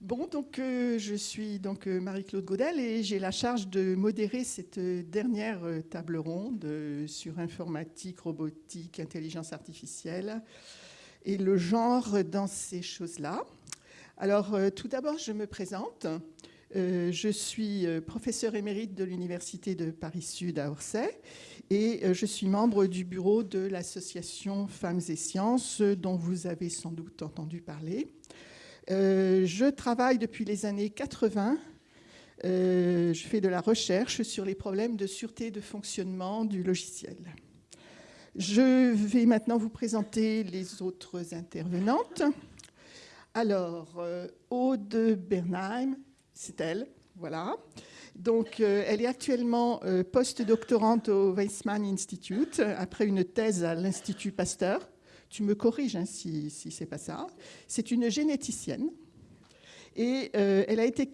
Bon, donc euh, je suis donc euh, Marie-Claude Godel et j'ai la charge de modérer cette euh, dernière table ronde sur informatique, robotique, intelligence artificielle et le genre dans ces choses-là. Alors, tout d'abord, je me présente. je suis professeur émérite de l'Université de Paris-Sud à Orsay et je suis membre du bureau de l'association Femmes et Sciences dont vous avez sans doute entendu parler. Euh, je travaille depuis les années 80. Euh, je fais de la recherche sur les problèmes de sûreté de fonctionnement du logiciel. Je vais maintenant vous présenter les autres intervenantes. Alors, euh, Aude Bernheim, c'est elle, voilà. Donc, elle est actuellement post-doctorante au Weizmann Institute après une thèse à l'Institut Pasteur. Tu me corriges hein, si, si ce n'est pas ça. C'est une généticienne. Et euh, elle a été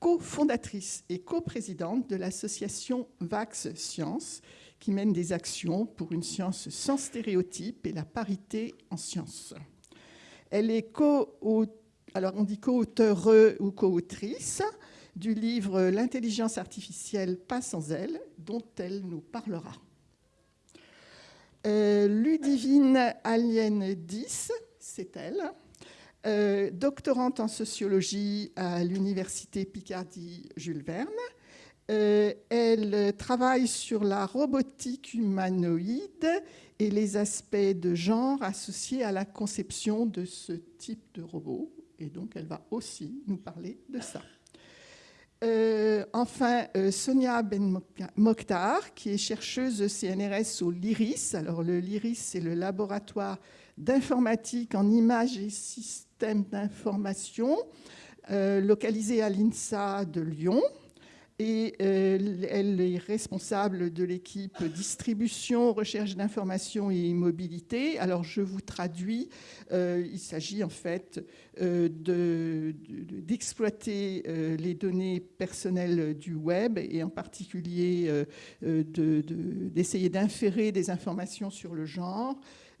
cofondatrice et coprésidente de l'association Vax Science, qui mène des actions pour une science sans stéréotypes et la parité en sciences. Elle est co alors on dit co-auteure ou co-autrice du livre L'intelligence artificielle pas sans elle, dont elle nous parlera. Euh, Ludivine Alien 10, c'est elle, euh, doctorante en sociologie à l'université Picardie Jules Verne. Euh, elle travaille sur la robotique humanoïde et les aspects de genre associés à la conception de ce type de robot. Et donc, elle va aussi nous parler de ça. Euh, enfin, euh, Sonia Ben Mokhtar, qui est chercheuse CNRS au LIRIS. Alors, le LIRIS, c'est le laboratoire d'informatique en images et systèmes d'information, euh, localisé à l'INSA de Lyon et euh, elle est responsable de l'équipe distribution, recherche d'information et mobilité. Alors je vous traduis, euh, il s'agit en fait euh, d'exploiter les données personnelles du web et en particulier d'essayer d'inférer des informations sur le genre,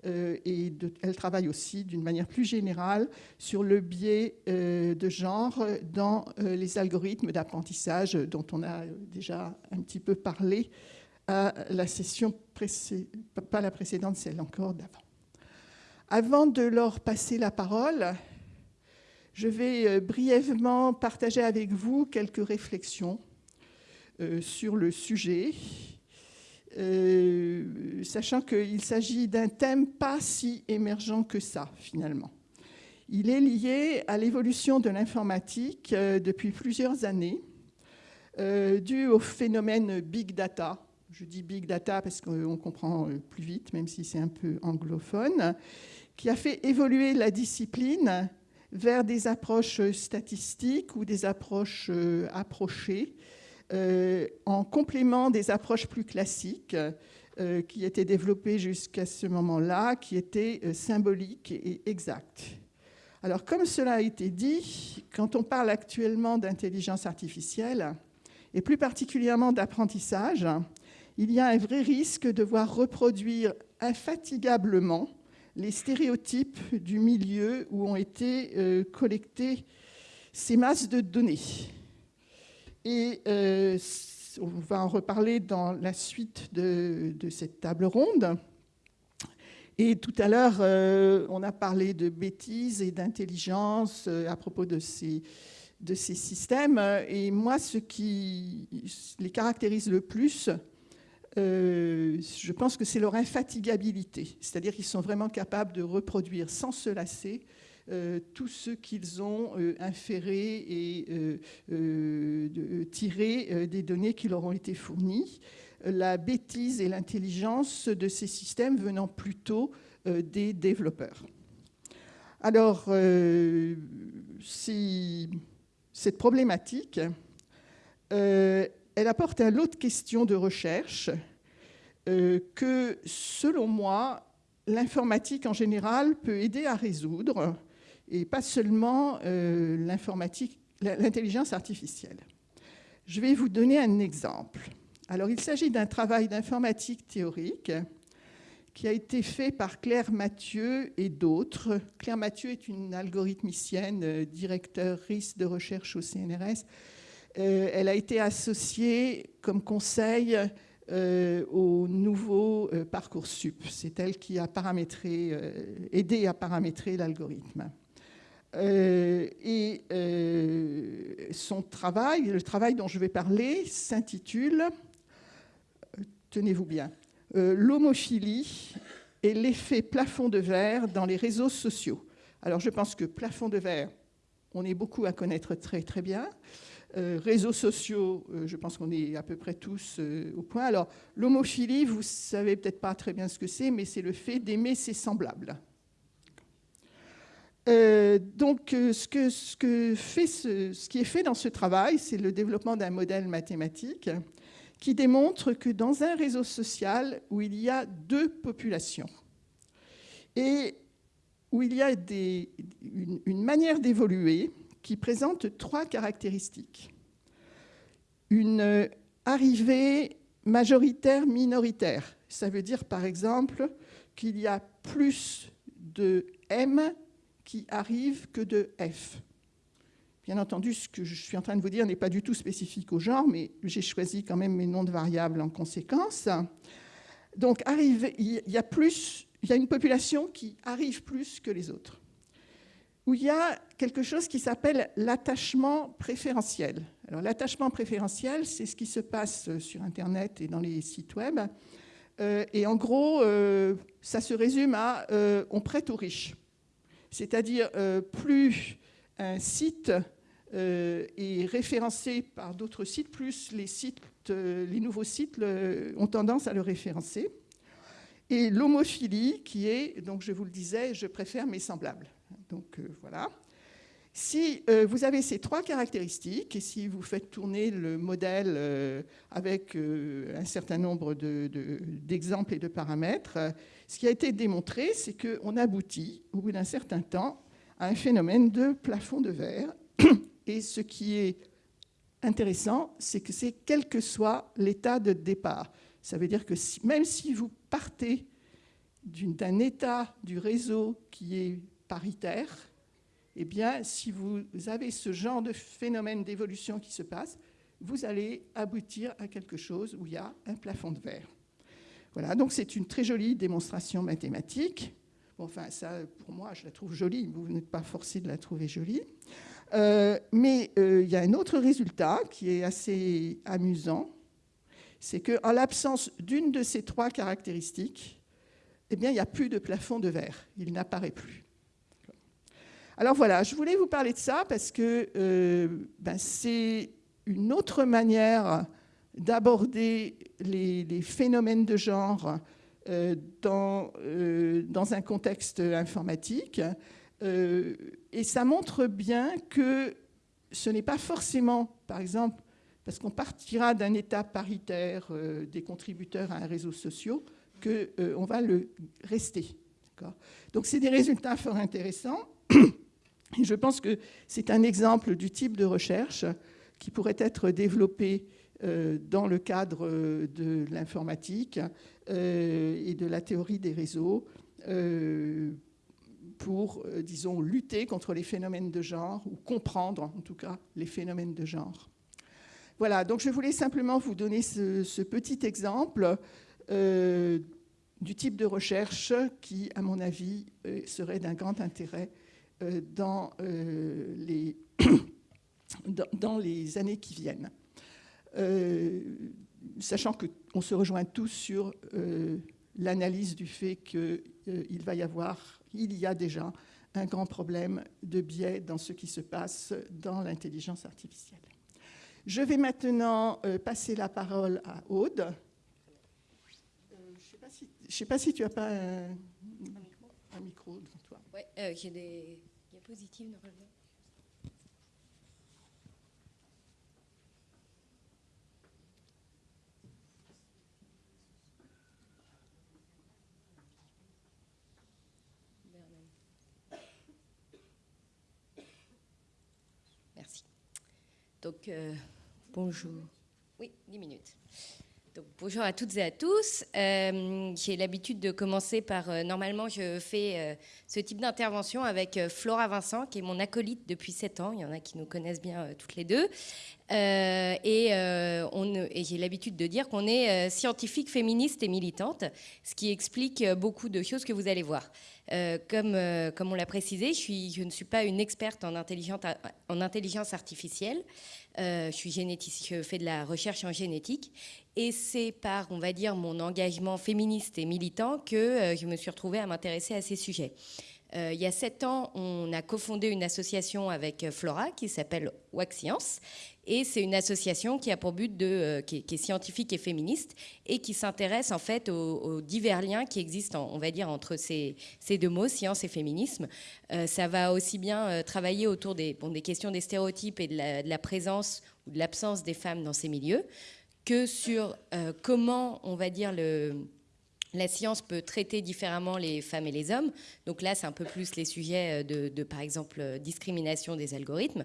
euh, et elle travaille aussi d'une manière plus générale sur le biais euh, de genre dans euh, les algorithmes d'apprentissage dont on a déjà un petit peu parlé à la session précédente, pas la précédente, celle encore d'avant. Avant de leur passer la parole, je vais brièvement partager avec vous quelques réflexions sur le sujet euh, sachant qu'il s'agit d'un thème pas si émergent que ça, finalement. Il est lié à l'évolution de l'informatique euh, depuis plusieurs années, euh, dû au phénomène big data. Je dis big data parce qu'on comprend plus vite, même si c'est un peu anglophone, qui a fait évoluer la discipline vers des approches statistiques ou des approches approchées euh, en complément des approches plus classiques euh, qui étaient développées jusqu'à ce moment-là, qui étaient euh, symboliques et exactes. Alors, comme cela a été dit, quand on parle actuellement d'intelligence artificielle, et plus particulièrement d'apprentissage, il y a un vrai risque de voir reproduire infatigablement les stéréotypes du milieu où ont été collectées ces masses de données. Et euh, on va en reparler dans la suite de, cette table ronde. Et tout à l'heure, euh, on a parlé de bêtises et d'intelligence euh, à propos de ces, systèmes. Et moi, ce qui les caractérise le plus, je pense que c'est leur infatigabilité. C'est-à-dire qu'ils sont vraiment capables de reproduire sans se lasser tout ce qu'ils ont euh, inféré et euh, tiré des données qui leur ont été fournies. La bêtise et l'intelligence de ces systèmes venant plutôt des développeurs. Alors, cette problématique, elle apporte un lot de questions de recherche que, selon moi, l'informatique en général peut aider à résoudre et pas seulement euh, l'informatique, l'intelligence artificielle. Je vais vous donner un exemple. Alors, il s'agit d'un travail d'informatique théorique qui a été fait par Claire Mathieu et d'autres. Claire Mathieu est une algorithmicienne, euh, directrice de recherche au CNRS. Euh, elle a été associée comme conseil euh, au nouveau Parcoursup. C'est elle qui a paramétré, aidé à paramétrer l'algorithme. Et son travail, le travail dont je vais parler, s'intitule, tenez-vous bien, euh, l'homophilie et l'effet plafond de verre dans les réseaux sociaux. Alors je pense que plafond de verre, on est beaucoup à connaître très très bien. Euh, réseaux sociaux, euh, je pense qu'on est à peu près tous au point. Alors l'homophilie, vous savez peut-être pas très bien ce que c'est, mais c'est le fait d'aimer ses semblables. Donc, ce, que fait ce, qui est fait dans ce travail, c'est le développement d'un modèle mathématique qui démontre que dans un réseau social où il y a deux populations et où il y a une, manière d'évoluer qui présente trois caractéristiques. Une arrivée majoritaire minoritaire. Ça veut dire par exemple qu'il y a plus de M qui arrivent que de F. Bien entendu, ce que je suis en train de vous dire n'est pas du tout spécifique au genre, mais j'ai choisi quand même mes noms de variables en conséquence. Donc, il y a plus, il y a une population qui arrive plus que les autres, où il y a quelque chose qui s'appelle l'attachement préférentiel. Alors, l'attachement préférentiel, c'est ce qui se passe sur Internet et dans les sites web. Euh, et en gros, euh, ça se résume à euh, on prête aux riches. C'est-à-dire, plus un site euh, est référencé par d'autres sites, plus les, sites, euh, les nouveaux sites ont tendance à le référencer. Et l'homophilie, qui est, donc je vous le disais, je préfère mes semblables. Donc euh, voilà. Si vous avez ces trois caractéristiques, et si vous faites tourner le modèle avec un certain nombre d'exemples et de paramètres, ce qui a été démontré, c'est qu'on aboutit, au bout d'un certain temps, à un phénomène de plafond de verre et ce qui est intéressant, c'est que c'est quel que soit l'état de départ. Ça veut dire que même si vous partez d'un état du réseau qui est paritaire, eh bien, si vous avez ce genre de phénomène d'évolution qui se passe, vous allez aboutir à quelque chose où il y a un plafond de verre. Voilà, donc c'est une très jolie démonstration mathématique. enfin, ça, pour moi, je la trouve jolie. Vous n'êtes pas forcé de la trouver jolie. Euh, mais euh, il y a un autre résultat qui est assez amusant, c'est qu'en l'absence d'une de ces trois caractéristiques, eh bien, il n'y a plus de plafond de verre, il n'apparaît plus. Alors voilà, je voulais vous parler de ça parce que euh, ben, c'est une autre manière d'aborder les, phénomènes de genre dans, dans, un contexte informatique. Euh, et ça montre bien que ce n'est pas forcément, par exemple, parce qu'on partira d'un état paritaire euh, des contributeurs à un réseau social, qu'on euh, on va le rester. Donc c'est des résultats fort intéressants. Et je pense que c'est un exemple du type de recherche qui pourrait être développé dans le cadre de l'informatique et de la théorie des réseaux pour, euh, disons, lutter contre les phénomènes de genre, ou comprendre en tout cas les phénomènes de genre. Voilà, donc je voulais simplement vous donner ce, petit exemple euh, du type de recherche qui, à mon avis, euh, serait d'un grand intérêt dans, les années qui viennent. Sachant qu'on se rejoint tous sur l'analyse du fait qu'il va y avoir il y a déjà un grand problème de biais dans ce qui se passe dans l'intelligence artificielle. Je vais maintenant euh, passer la parole à Aude. Euh, je ne sais, pas si tu n'as pas un, micro devant toi. Oui, euh, j'ai des diapositives. Donc, euh, bonjour. Oui, 10 minutes. bonjour à toutes et à tous. Euh, j'ai l'habitude de commencer par, euh, normalement, je fais ce type d'intervention avec Flora Vincent, qui est mon acolyte depuis 7 ans. Il y en a qui nous connaissent bien toutes les deux. Et, et j'ai l'habitude de dire qu'on est scientifique, féministe et militante, ce qui explique beaucoup de choses que vous allez voir. comme, comme on l'a précisé, je, ne suis pas une experte en intelligence, en intelligence artificielle. je suis généticien, je fais de la recherche en génétique et c'est par, on va dire, mon engagement féministe et militant que euh, je me suis retrouvée à m'intéresser à ces sujets. Euh, il y a sept ans, on a cofondé une association avec euh, Flora qui s'appelle WAC Science. Et c'est une association qui a pour but de, qui, est, scientifique et féministe et qui s'intéresse en fait aux, divers liens qui existent, on va dire, entre ces, ces deux mots, science et féminisme. ça va aussi bien travailler autour des, des questions des stéréotypes et de la, présence ou de l'absence des femmes dans ces milieux que sur euh, comment, on va dire, le, la science peut traiter différemment les femmes et les hommes. Donc là, c'est un peu plus les sujets euh, de, par exemple, euh, discrimination des algorithmes,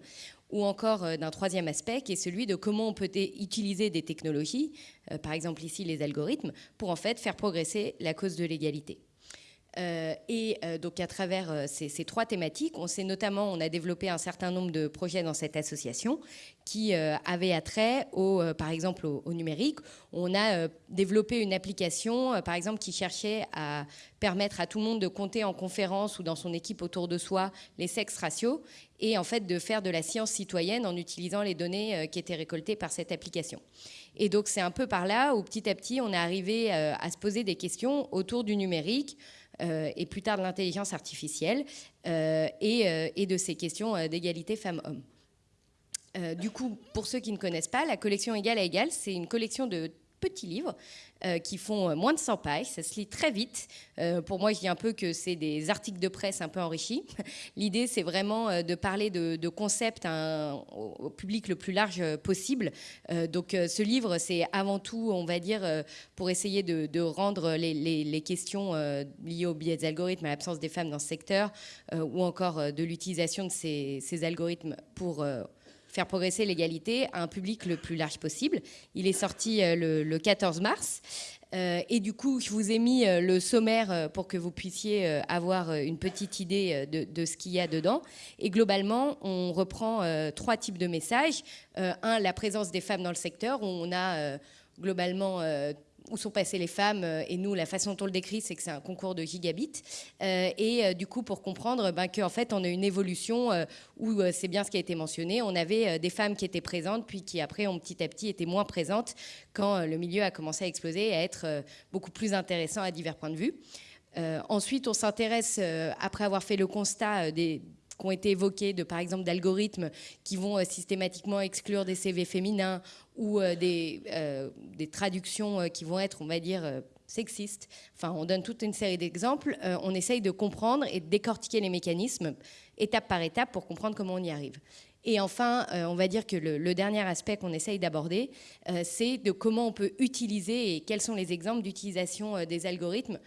ou encore d'un troisième aspect qui est celui de comment on peut utiliser des technologies, par exemple ici les algorithmes, pour en fait faire progresser la cause de l'égalité. Euh, et euh, donc à travers euh, ces, trois thématiques, on sait notamment, on a développé un certain nombre de projets dans cette association qui avaient attrait, au, par exemple, au, numérique. On a développé une application, par exemple, qui cherchait à permettre à tout le monde de compter en conférence ou dans son équipe autour de soi les sexes ratios et en fait de faire de la science citoyenne en utilisant les données qui étaient récoltées par cette application. Et donc c'est un peu par là où petit à petit on est arrivé à se poser des questions autour du numérique, et plus tard de l'intelligence artificielle euh, euh, et, de ces questions d'égalité femmes-hommes. du coup, pour ceux qui ne connaissent pas, la collection Égal à Égal, c'est une collection de petits livres euh, qui font euh, moins de 100 pages. Ça se lit très vite. Euh, pour moi, je dis un peu que c'est des articles de presse un peu enrichis. L'idée, c'est vraiment de parler de, concepts au, public le plus large possible. donc, ce livre, c'est avant tout, on va dire, pour essayer de, rendre les, questions liées aux biais des algorithmes, à l'absence des femmes dans ce secteur, ou encore de l'utilisation de ces, algorithmes pour faire progresser l'égalité à un public le plus large possible. Il est sorti euh, le, 14 mars. Euh, et du coup, je vous ai mis euh, le sommaire pour que vous puissiez avoir une petite idée de, ce qu'il y a dedans. Et globalement, on reprend trois types de messages. un, la présence des femmes dans le secteur, où on a globalement où sont passées les femmes. Euh, et nous, la façon dont on le décrit, c'est que c'est un concours de gigabits. Euh, et euh, du coup, pour comprendre ben, qu'en fait, on a une évolution où c'est bien ce qui a été mentionné. On avait des femmes qui étaient présentes, puis qui après ont petit à petit été moins présentes quand le milieu a commencé à exploser et à être beaucoup plus intéressant à divers points de vue. ensuite, on s'intéresse, après avoir fait le constat des qui ont été évoqués, de par exemple d'algorithmes qui vont euh, systématiquement exclure des CV féminins ou euh, des, euh, des, traductions qui vont être, on va dire, sexistes. Enfin, on donne toute une série d'exemples. on essaye de comprendre et de décortiquer les mécanismes étape par étape pour comprendre comment on y arrive. Et enfin, on va dire que le, le dernier aspect qu'on essaye d'aborder, c'est de comment on peut utiliser et quels sont les exemples d'utilisation des algorithmes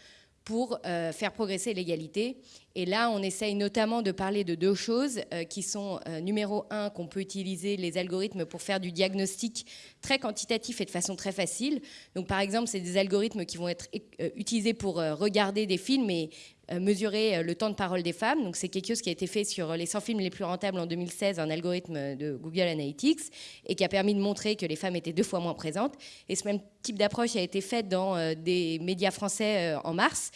pour euh, faire progresser l'égalité. Et là, on essaye notamment de parler de deux choses euh, qui sont, euh, numéro un, qu'on peut utiliser les algorithmes pour faire du diagnostic très quantitatif et de façon très facile. Donc, par exemple, c'est des algorithmes qui vont être utilisés pour regarder des films et mesurer euh, le temps de parole des femmes. Donc c'est quelque chose qui a été fait sur les 100 films les plus rentables en 2016, un algorithme de Google Analytics, et qui a permis de montrer que les femmes étaient deux fois moins présentes. Et ce même type d'approche a été fait dans euh, des médias français en mars.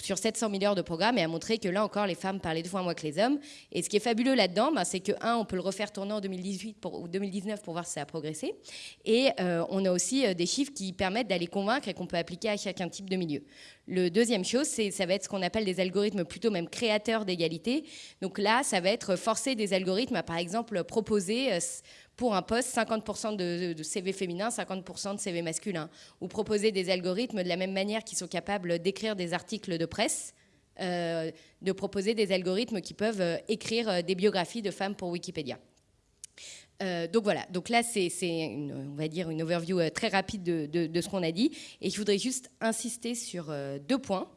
Sur 700 milliards de programmes et a montré que là encore les femmes parlaient deux fois moins que les hommes. Et ce qui est fabuleux là-dedans, ben, c'est que un, on peut le refaire tourner en 2018 pour, ou 2019 pour voir si ça a progressé. Et on a aussi des chiffres qui permettent d'aller convaincre et qu'on peut appliquer à chacun type de milieu. Le deuxième chose, ça va être ce qu'on appelle des algorithmes plutôt même créateurs d'égalité. Donc là, ça va être forcer des algorithmes à, par exemple, proposer euh, pour un poste 50% de, CV féminin, 50% de CV masculin. Ou proposer des algorithmes de la même manière qui sont capables d'écrire des articles de presse, euh, de proposer des algorithmes qui peuvent euh, écrire des biographies de femmes pour Wikipédia. Euh, donc voilà, donc là c'est, on va dire une overview euh, très rapide de, ce qu'on a dit, et je voudrais juste insister sur euh, deux points.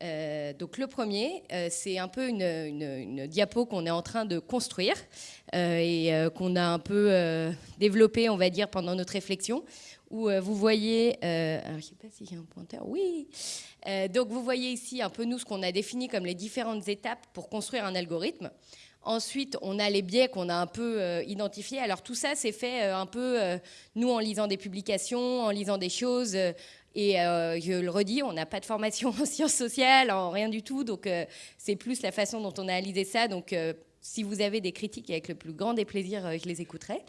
Donc le premier, c'est un peu une, diapo qu'on est en train de construire et qu'on a un peu développé, on va dire, pendant notre réflexion, où vous voyez, alors je sais pas s'il y a un pointeur, oui, donc vous voyez ici un peu nous ce qu'on a défini comme les différentes étapes pour construire un algorithme. Ensuite, on a les biais qu'on a un peu euh, identifiés. Alors tout ça, c'est fait euh, un peu, euh, nous, en lisant des publications, en lisant des choses. Et je le redis, on n'a pas de formation en sciences sociales, en rien du tout. Donc c'est plus la façon dont on a analysé ça. Donc si vous avez des critiques, avec le plus grand des plaisirs, je les écouterai.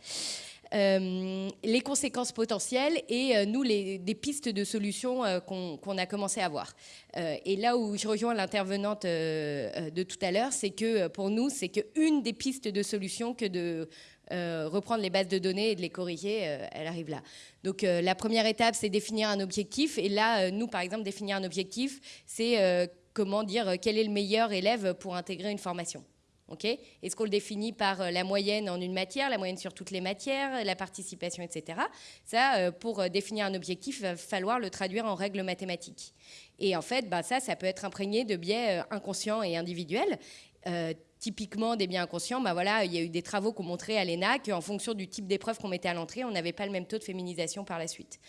Euh, les conséquences potentielles et euh, nous, les, des pistes de solutions euh, qu'on a commencé à voir. et là où je rejoins l'intervenante de tout à l'heure, c'est que pour nous, c'est qu'une des pistes de solutions que de reprendre les bases de données et de les corriger, elle arrive là. Donc la première étape, c'est définir un objectif. Et là, nous, par exemple, définir un objectif, c'est comment dire quel est le meilleur élève pour intégrer une formation. Est-ce qu'on le définit par euh, la moyenne en une matière, la moyenne sur toutes les matières, la participation, etc. Ça, euh, pour euh, définir un objectif, il va falloir le traduire en règles mathématiques. Et en fait, bah, ça, ça peut être imprégné de biais inconscients et individuels. Typiquement, des biais inconscients, bah voilà, il y a eu des travaux qui ont montré à l'ENA qu'en fonction du type d'épreuve qu'on mettait à l'entrée, on n'avait pas le même taux de féminisation par la suite.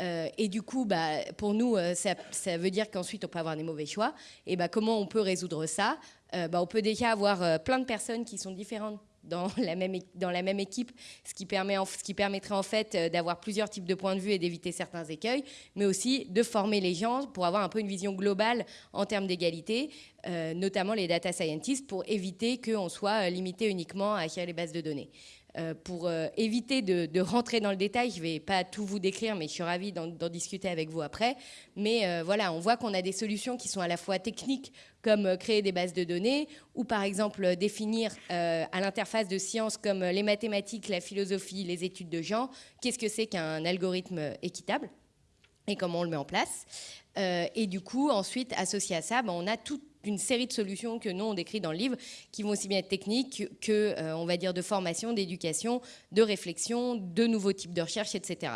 et du coup, bah, pour nous, ça, ça, veut dire qu'ensuite, on peut avoir des mauvais choix. Et bah, comment on peut résoudre ça? Euh, bah, on peut déjà avoir euh, plein de personnes qui sont différentes dans la même, dans la même équipe, ce qui, permet ce qui permettrait en fait euh, d'avoir plusieurs types de points de vue et d'éviter certains écueils, mais aussi de former les gens pour avoir un peu une vision globale en termes d'égalité, notamment les data scientists, pour éviter qu'on soit limité uniquement à gérer les bases de données. Euh, pour euh, éviter de, rentrer dans le détail, je ne vais pas tout vous décrire, mais je suis ravie d'en discuter avec vous après. Mais euh, voilà, on voit qu'on a des solutions qui sont à la fois techniques, comme créer des bases de données, ou par exemple définir à l'interface de sciences comme les mathématiques, la philosophie, les études de genre, qu'est-ce que c'est qu'un algorithme équitable et comment on le met en place. et du coup, ensuite, associé à ça, ben, on a tout une série de solutions que nous on décrit dans le livre, qui vont aussi bien être techniques que, euh, on va dire, de formation, d'éducation, de réflexion, de nouveaux types de recherche, etc.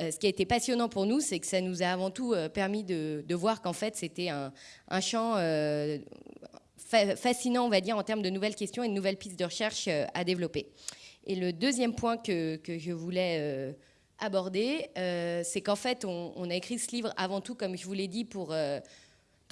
Euh, ce qui a été passionnant pour nous, c'est que ça nous a avant tout euh, permis de, voir qu'en fait c'était un, champ fascinant, on va dire, en termes de nouvelles questions et de nouvelles pistes de recherche à développer. Et le deuxième point que, je voulais aborder, c'est qu'en fait, on, on, a écrit ce livre avant tout, comme je vous l'ai dit, pour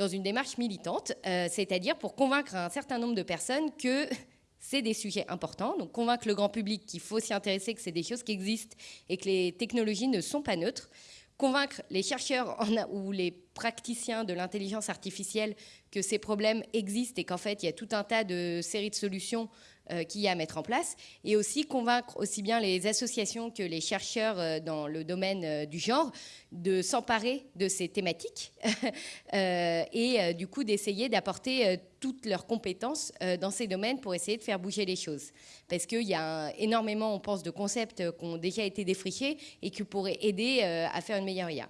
dans une démarche militante, euh, c'est-à-dire pour convaincre un certain nombre de personnes que c'est des sujets importants, donc convaincre le grand public qu'il faut s'y intéresser, que c'est des choses qui existent et que les technologies ne sont pas neutres, convaincre les chercheurs ou les praticiens de l'intelligence artificielle que ces problèmes existent et qu'en fait il y a tout un tas de séries de solutions qu'il y a à mettre en place, et aussi convaincre aussi bien les associations que les chercheurs euh, dans le domaine euh, du genre de s'emparer de ces thématiques et du coup d'essayer d'apporter toutes leurs compétences dans ces domaines pour essayer de faire bouger les choses. Parce qu'il y a énormément, on pense, de concepts qui ont déjà été défrichés et qui pourraient aider à faire une meilleure IA.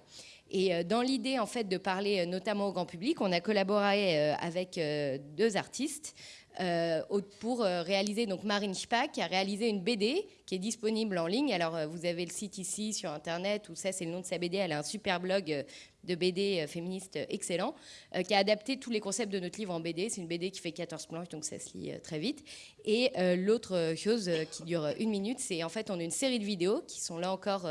Et dans l'idée en fait de parler notamment au grand public, on a collaboré avec deux artistes. Euh, pour euh, réaliser, donc Marine Spack a réalisé une BD qui est disponible en ligne. Alors euh, vous avez le site ici sur internet, où ça c'est le nom de sa BD, elle a un super blog de BD féministe excellent, qui a adapté tous les concepts de notre livre en BD. C'est une BD qui fait 14 planches, donc ça se lit très vite. Et l'autre chose qui dure une minute, c'est en fait on a une série de vidéos qui sont là encore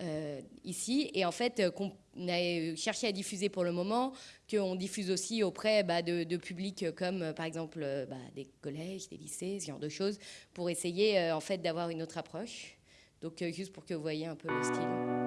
euh, ici, et en fait euh, qu'on a cherché à diffuser pour le moment, qu'on diffuse aussi auprès bah, de, publics comme euh, par exemple bah, des collèges, des lycées, ce genre de choses, pour essayer en fait d'avoir une autre approche. Donc juste pour que vous voyez un peu le style.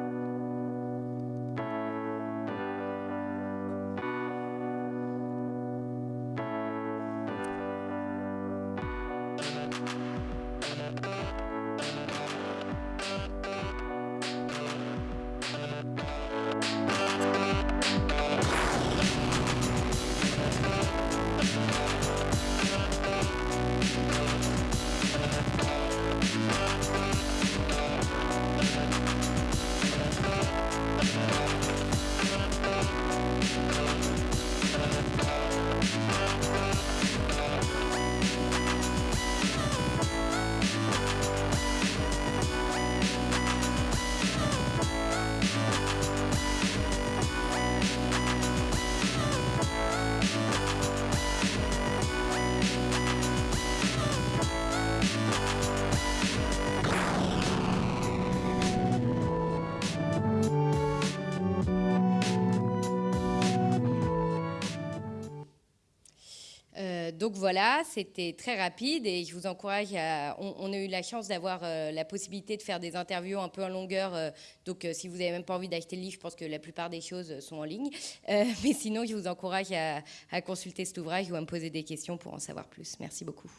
C'était très rapide et je vous encourage à... On, a eu la chance d'avoir la possibilité de faire des interviews un peu en longueur. donc si vous n'avez même pas envie d'acheter le livre, je pense que la plupart des choses sont en ligne. mais sinon, je vous encourage à, consulter cet ouvrage ou à me poser des questions pour en savoir plus. Merci beaucoup.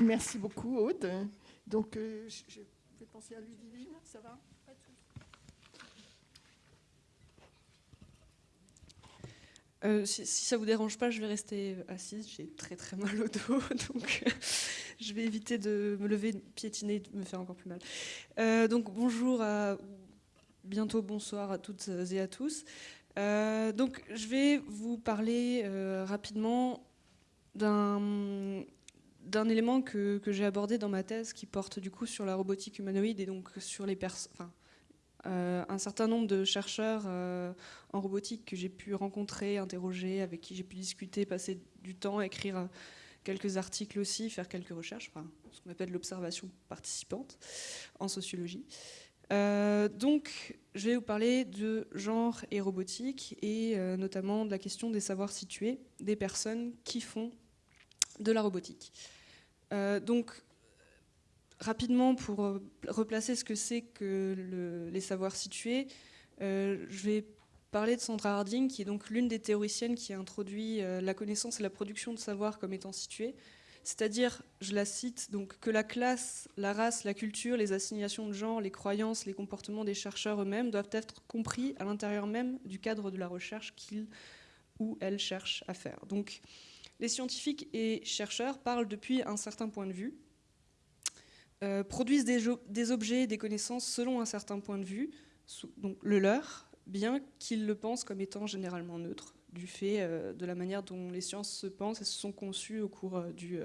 Merci beaucoup, Aude. Donc, euh, je vais penser à Ludivine, ça va? Euh, si, ça vous dérange pas, je vais rester assise. J'ai très très mal au dos, donc je vais éviter de me lever, de piétiner, de me faire encore plus mal. Euh, donc bonjour à bientôt bonsoir à toutes et à tous. donc je vais vous parler rapidement d'un élément que, j'ai abordé dans ma thèse qui porte du coup sur la robotique humanoïde et donc sur les enfin, euh, un certain nombre de chercheurs euh, en robotique que j'ai pu rencontrer, interroger, avec qui j'ai pu discuter, passer du temps, écrire euh, quelques articles aussi, faire quelques recherches, enfin, ce qu'on appelle l'observation participante en sociologie. donc, je vais vous parler de genre et robotique et notamment de la question des savoirs situés des personnes qui font de la robotique. Donc, rapidement, pour euh, replacer ce que c'est que les savoirs situés, euh, je vais parler de Sandra Harding, qui est donc l'une des théoriciennes qui a introduit la connaissance et la production de savoir comme étant situés. C'est-à-dire, je la cite, donc, que la classe, la race, la culture, les assignations de genre, les croyances, les comportements des chercheurs eux-mêmes doivent être compris à l'intérieur même du cadre de la recherche qu'ils ou elles cherchent à faire. Donc, les scientifiques et chercheurs parlent depuis un certain point de vue, euh, produisent des, objets et des connaissances selon un certain point de vue, donc le leur, bien qu'ils le pensent comme étant généralement neutre, du fait euh, de la manière dont les sciences se pensent et se sont conçues au cours euh, du,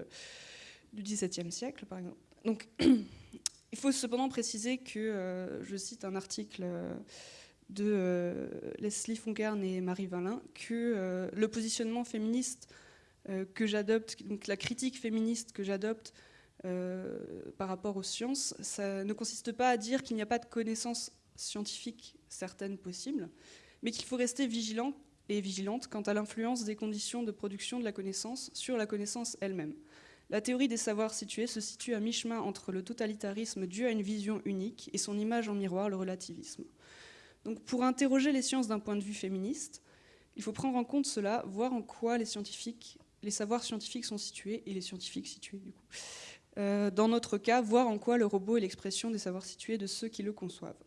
XVIIe siècle, par exemple. Donc, il faut cependant préciser que, je cite un article de Leslie Fonkern et Marie Valin, que le positionnement féministe que j'adopte, donc la critique féministe que j'adopte par rapport aux sciences, ça ne consiste pas à dire qu'il n'y a pas de connaissances scientifiques certaines possibles, mais qu'il faut rester vigilant et vigilante quant à l'influence des conditions de production de la connaissance sur la connaissance elle-même. La théorie des savoirs situés se situe à mi-chemin entre le totalitarisme dû à une vision unique et son image en miroir, le relativisme. Donc pour interroger les sciences d'un point de vue féministe, il faut prendre en compte cela, voir en quoi les savoirs scientifiques sont situés, et les scientifiques situés du coup. Euh, dans notre cas, voir en quoi le robot est l'expression des savoirs situés de ceux qui le conçoivent.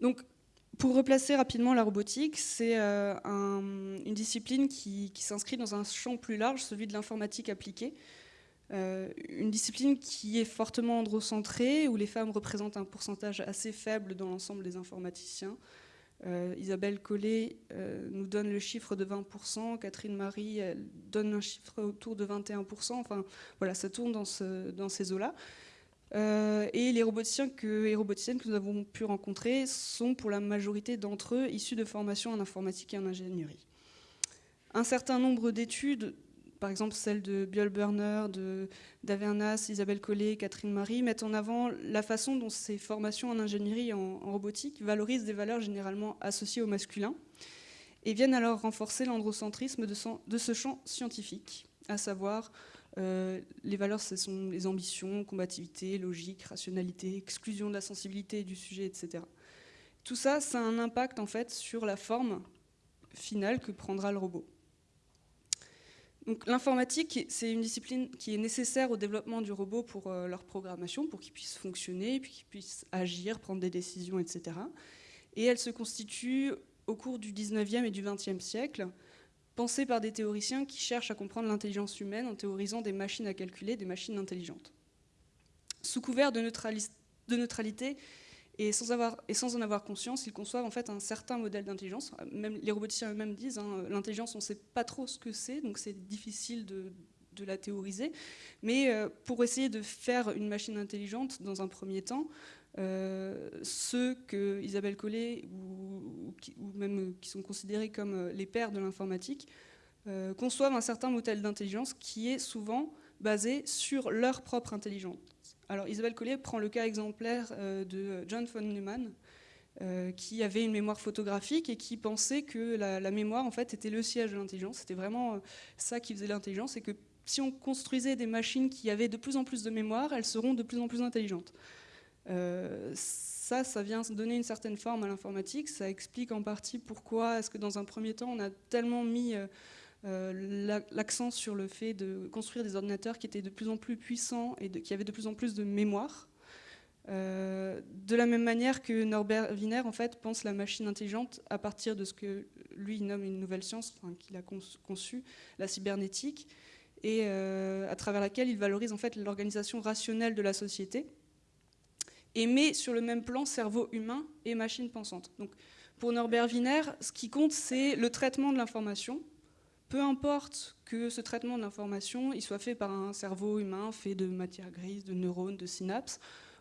Donc, pour replacer rapidement la robotique, c'est euh, une discipline qui, s'inscrit dans un champ plus large, celui de l'informatique appliquée. Euh, une discipline qui est fortement androcentrée, où les femmes représentent un pourcentage assez faible dans l'ensemble des informaticiens, euh, Isabelle Collet euh, nous donne le chiffre de 20%, Catherine Marie donne un chiffre autour de 21%, enfin voilà, ça tourne dans, ces eaux-là. Euh, et les roboticiens et roboticiennes que nous avons pu rencontrer sont pour la majorité d'entre eux issus de formations en informatique et en ingénierie. Un certain nombre d'études par exemple celle de Biol Burner, d'Avernas, Isabelle Collet, Catherine Marie, mettent en avant la façon dont ces formations en ingénierie et en, robotique valorisent des valeurs généralement associées au masculin et viennent alors renforcer l'androcentrisme de, ce champ scientifique, à savoir euh, les valeurs, ce sont les ambitions, combativité, logique, rationalité, exclusion de la sensibilité du sujet, etc. Tout ça, ça a un impact en fait sur la forme finale que prendra le robot l'informatique, c'est une discipline qui est nécessaire au développement du robot pour euh, leur programmation, pour qu'il puisse fonctionner, puis qu'il puisse agir, prendre des décisions, etc. Et elle se constitue au cours du 19e et du 20e siècle, pensée par des théoriciens qui cherchent à comprendre l'intelligence humaine en théorisant des machines à calculer, des machines intelligentes. Sous couvert de neutralité, et sans, en avoir conscience, ils conçoivent en fait un certain modèle d'intelligence. Même les roboticiens eux-mêmes disent, hein, l'intelligence, on ne sait pas trop ce que c'est, donc c'est difficile de, la théoriser. Mais euh, pour essayer de faire une machine intelligente, dans un premier temps, euh, ceux que Isabelle Collet, ou, même qui sont considérés comme euh, les pères de l'informatique, conçoivent un certain modèle d'intelligence qui est souvent basé sur leur propre intelligence. Alors Isabelle Collier prend le cas exemplaire euh, de John von Neumann, qui avait une mémoire photographique et qui pensait que la, mémoire en fait était le siège de l'intelligence. C'était vraiment ça qui faisait l'intelligence et que si on construisait des machines qui avaient de plus en plus de mémoire, elles seront de plus en plus intelligentes. Euh, ça, ça vient donner une certaine forme à l'informatique. Ça explique en partie pourquoi est-ce que dans un premier temps, on a tellement mis euh, euh, l'accent sur le fait de construire des ordinateurs qui étaient de plus en plus puissants et qui avaient de plus en plus de mémoire. de la même manière que Norbert Wiener en fait, pense la machine intelligente à partir de ce que lui nomme une nouvelle science qu'il a conçue, la cybernétique, et à travers laquelle il valorise en fait l'organisation rationnelle de la société et met sur le même plan cerveau humain et machine pensante. Donc, pour Norbert Wiener, ce qui compte, c'est le traitement de l'information. Peu importe que ce traitement il soit fait par un cerveau humain fait de matière grise, de neurones, de synapses,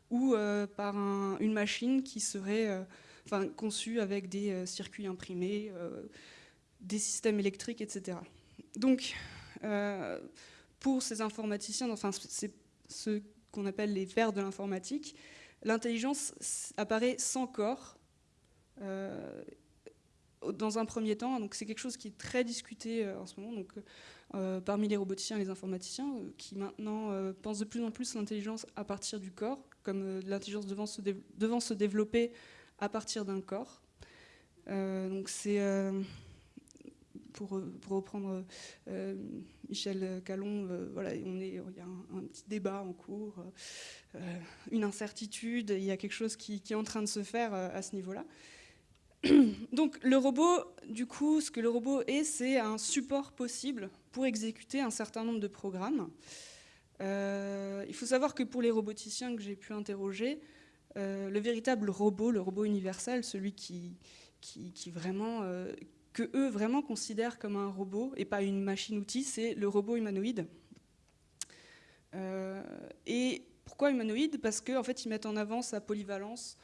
ou euh, par une machine qui serait euh, enfin, conçue avec des euh, circuits imprimés, des systèmes électriques, etc. Donc, pour ces informaticiens, enfin, c'est ce qu'on appelle les vers de l'informatique, L'intelligence apparaît sans corps dans un premier temps. Donc c'est quelque chose qui est très discuté euh, en ce moment. Donc, euh, parmi les roboticiens et les informaticiens, qui maintenant pensent de plus en plus l'intelligence à partir du corps, comme l'intelligence devant, se développer à partir d'un corps. donc c'est pour, reprendre Michel Calon, voilà, il y a un, petit débat en cours. Euh, une incertitude, il y a quelque chose qui, est en train de se faire euh, à ce niveau-là. Donc le robot, du coup, ce que le robot est, c'est un support possible pour exécuter un certain nombre de programmes. Euh, il faut savoir que pour les roboticiens que j'ai pu interroger, le véritable robot, le robot universel, celui qui, qui, vraiment, que eux vraiment considèrent comme un robot et pas une machine-outil, c'est le robot humanoïde. et pourquoi humanoïde? Parce qu'en fait, ils mettent en avant sa polyvalence,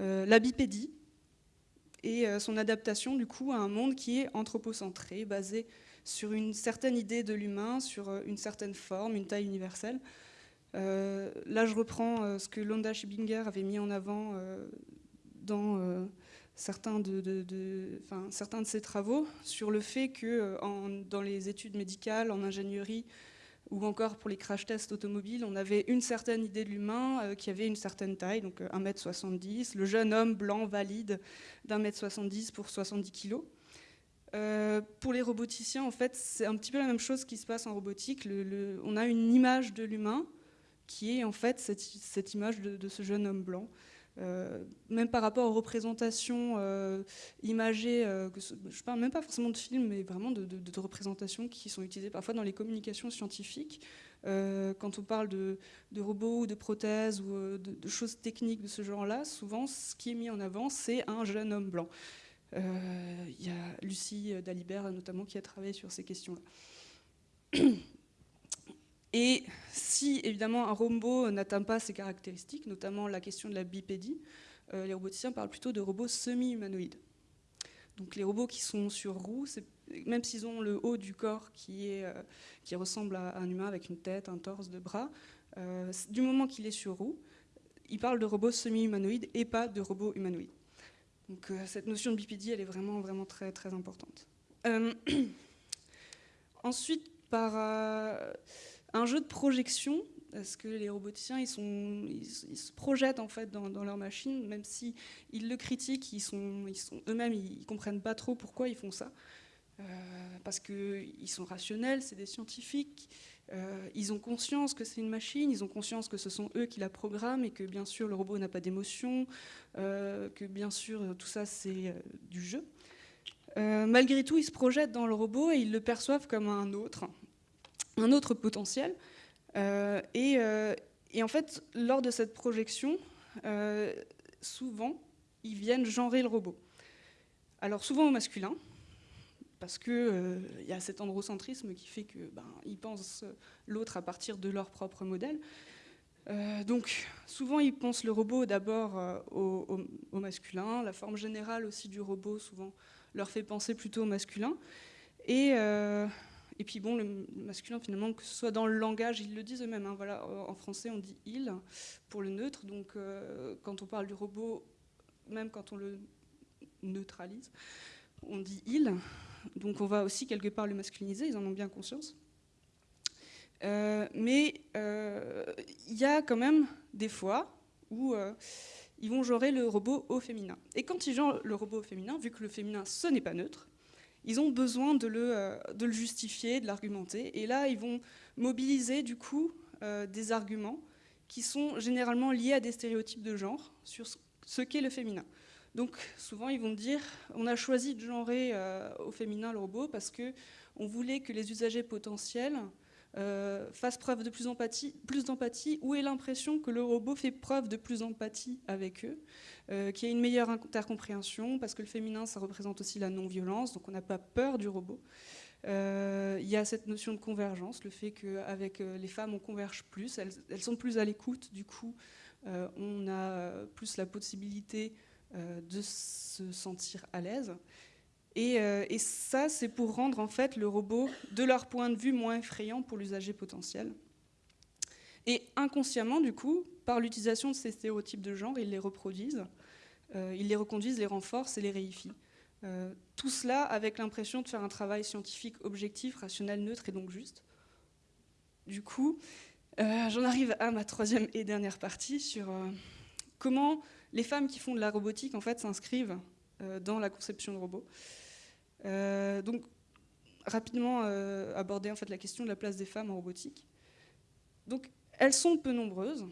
euh, la bipédie et euh, son adaptation du coup à un monde qui est anthropocentré, basé sur une certaine idée de l'humain, sur euh, une certaine forme, une taille universelle. là, je reprends ce que Londa Schibinger avait mis en avant dans certains de ses travaux sur le fait que dans les études médicales, en ingénierie, ou encore pour les crash tests automobiles, on avait une certaine idée de l'humain euh, qui avait une certaine taille, donc 1m70, euh, le jeune homme blanc valide d'un mètre 70 pour 70 kg. Euh, pour les roboticiens, en fait, c'est un petit peu la même chose qui se passe en robotique. on a une image de l'humain qui est en fait cette, image de, ce jeune homme blanc. Euh, même par rapport aux représentations euh, imagées, euh, je parle même pas forcément de films, mais vraiment de, représentations qui sont utilisées parfois dans les communications scientifiques. quand on parle de, robots ou de prothèses ou de, choses techniques de ce genre-là, souvent ce qui est mis en avant, c'est un jeune homme blanc. Il y a Lucie Dalibert notamment qui a travaillé sur ces questions-là. Et si évidemment un robot n'atteint pas ces caractéristiques, notamment la question de la bipédie, euh, les roboticiens parlent plutôt de robots semi-humanoïdes. Donc les robots qui sont sur roues, même s'ils ont le haut du corps qui, est, euh, qui ressemble à un humain avec une tête, un torse, deux bras, euh, du moment qu'il est sur roue, ils parlent de robots semi-humanoïdes et pas de robots humanoïdes. Donc cette notion de bipédie, elle est vraiment, vraiment très, très importante. ensuite, par un jeu de projection, parce que les roboticiens, ils, sont, ils, se projettent en fait dans, leur machine, même si ils le critiquent, ils sont, eux-mêmes, ils comprennent pas trop pourquoi ils font ça, euh, parce qu'ils sont rationnels, c'est des scientifiques, euh, ils ont conscience que c'est une machine, ils ont conscience que ce sont eux qui la programment et que bien sûr le robot n'a pas d'émotion, euh, que bien sûr tout ça c'est du jeu. malgré tout, ils se projettent dans le robot et ils le perçoivent comme un autre, un autre potentiel. Euh, euh, et, en fait, lors de cette projection, euh, souvent, ils viennent genrer le robot. Alors souvent au masculin, parce qu'il y a cet androcentrisme qui fait qu'ils ben, pensent l'autre à partir de leur propre modèle. donc souvent ils pensent le robot d'abord au, au, masculin, la forme générale aussi du robot souvent leur fait penser plutôt au masculin. Et et puis bon, le masculin finalement, que ce soit dans le langage, ils le disent eux-mêmes. Hein, voilà, en français, on dit il pour le neutre. Donc euh, quand on parle du robot même quand on le neutralise, on dit il. Donc on va aussi quelque part le masculiniser, ils en ont bien conscience. Euh, mais euh, il y a quand même des fois où euh, ils vont genrer le robot au féminin. Et quand ils genrent le robot au féminin, vu que le féminin, ce n'est pas neutre, ils ont besoin de le, de le justifier, de l'argumenter. Et là, ils vont mobiliser du coup des arguments qui sont généralement liés à des stéréotypes de genre sur ce qu'est le féminin. Donc souvent ils vont dire on a choisi de genrer au féminin le robot parce que on voulait que les usagers potentiels euh, fasse preuve de plus d'empathie, ou ait l'impression que le robot fait preuve de plus d'empathie avec eux, euh, qu'il y ait une meilleure intercompréhension, parce que le féminin, ça représente aussi la non-violence, donc on n'a pas peur du robot. Euh, il y a cette notion de convergence, le fait qu'avec les femmes, on converge plus, elles sont plus à l'écoute, du coup, on a plus la possibilité de se sentir à l'aise. Euh, et, ça, c'est pour rendre en fait le robot, de leur point de vue, moins effrayant pour l'usager potentiel. Et inconsciemment, du coup, par l'utilisation de ces stéréotypes de genre, ils les reproduisent, euh, ils les reconduisent, les renforcent et les réifient. Euh, tout cela avec l'impression de faire un travail scientifique objectif, rationnel, neutre et donc juste. Du coup, j'en arrive à ma troisième et dernière partie sur comment les femmes qui font de la robotique en fait s'inscrivent dans la conception de robots. Euh, donc, rapidement euh, aborder en fait la question de la place des femmes en robotique. Donc, elles sont peu nombreuses.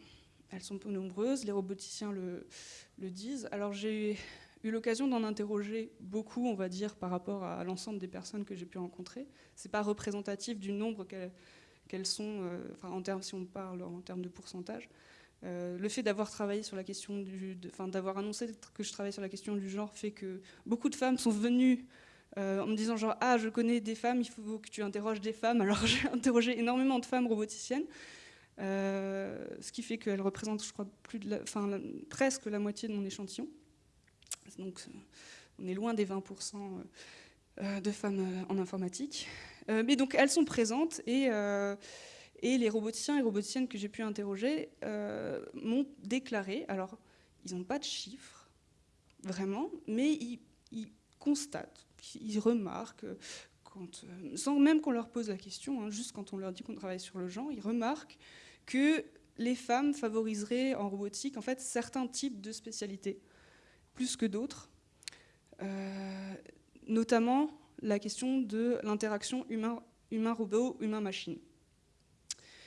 Elles sont peu nombreuses, les roboticiens le, disent. Alors, j'ai eu l'occasion d'en interroger beaucoup, on va dire, par rapport à l'ensemble des personnes que j'ai pu rencontrer. C'est pas représentatif du nombre qu'elles sont, euh, enfin, en termes, si on parle en termes de pourcentage. le fait d'avoir travaillé sur la question du, d'avoir annoncé que je travaille sur la question du genre fait que beaucoup de femmes sont venues euh, en me disant genre ah je connais des femmes, il faut que tu interroges des femmes. Alors j'ai interrogé énormément de femmes roboticiennes, euh, ce qui fait qu'elles représentent je crois plus de enfin, presque la moitié de mon échantillon. Donc on est loin des 20% euh, de femmes en informatique. mais donc elles sont présentes et et les roboticiens et roboticiennes que j'ai pu interroger m'ont déclaré, alors ils n'ont pas de chiffres, vraiment, mais ils constatent ils remarquent, euh, sans même qu'on leur pose la question, hein, juste quand on leur dit qu'on travaille sur le genre, ils remarquent que les femmes favoriseraient en robotique en fait certains types de spécialités plus que d'autres, euh, notamment la question de l'interaction humain-robot, humain-machine.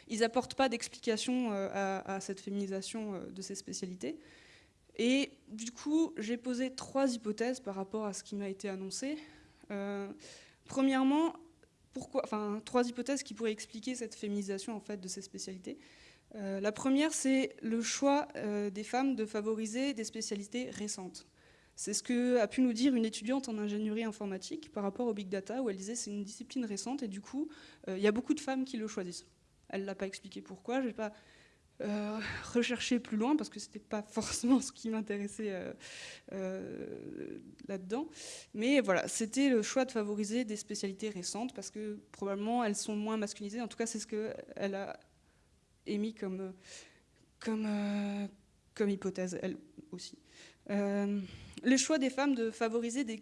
Ils n'apportent pas d'explication euh, à, cette féminisation de ces spécialités, et du coup, j'ai posé trois hypothèses par rapport à ce qui m'a été annoncé. Euh, premièrement, trois hypothèses qui pourraient expliquer cette féminisation en fait, de ces spécialités. Euh, la première, c'est le choix euh, des femmes de favoriser des spécialités récentes. C'est ce que a pu nous dire une étudiante en ingénierie informatique par rapport au big data, où elle disait c'est une discipline récente et du coup, il y a beaucoup de femmes qui le choisissent. Elle ne l'a pas expliqué pourquoi, je pas euh, rechercher plus loin parce que c'était pas forcément ce qui m'intéressait euh, euh, là-dedans. Mais voilà, c'était le choix de favoriser des spécialités récentes parce que probablement elles sont moins masculinisées. En tout cas, c'est ce qu'elle a émis comme, comme, comme hypothèse, elle aussi. le choix des femmes de favoriser des,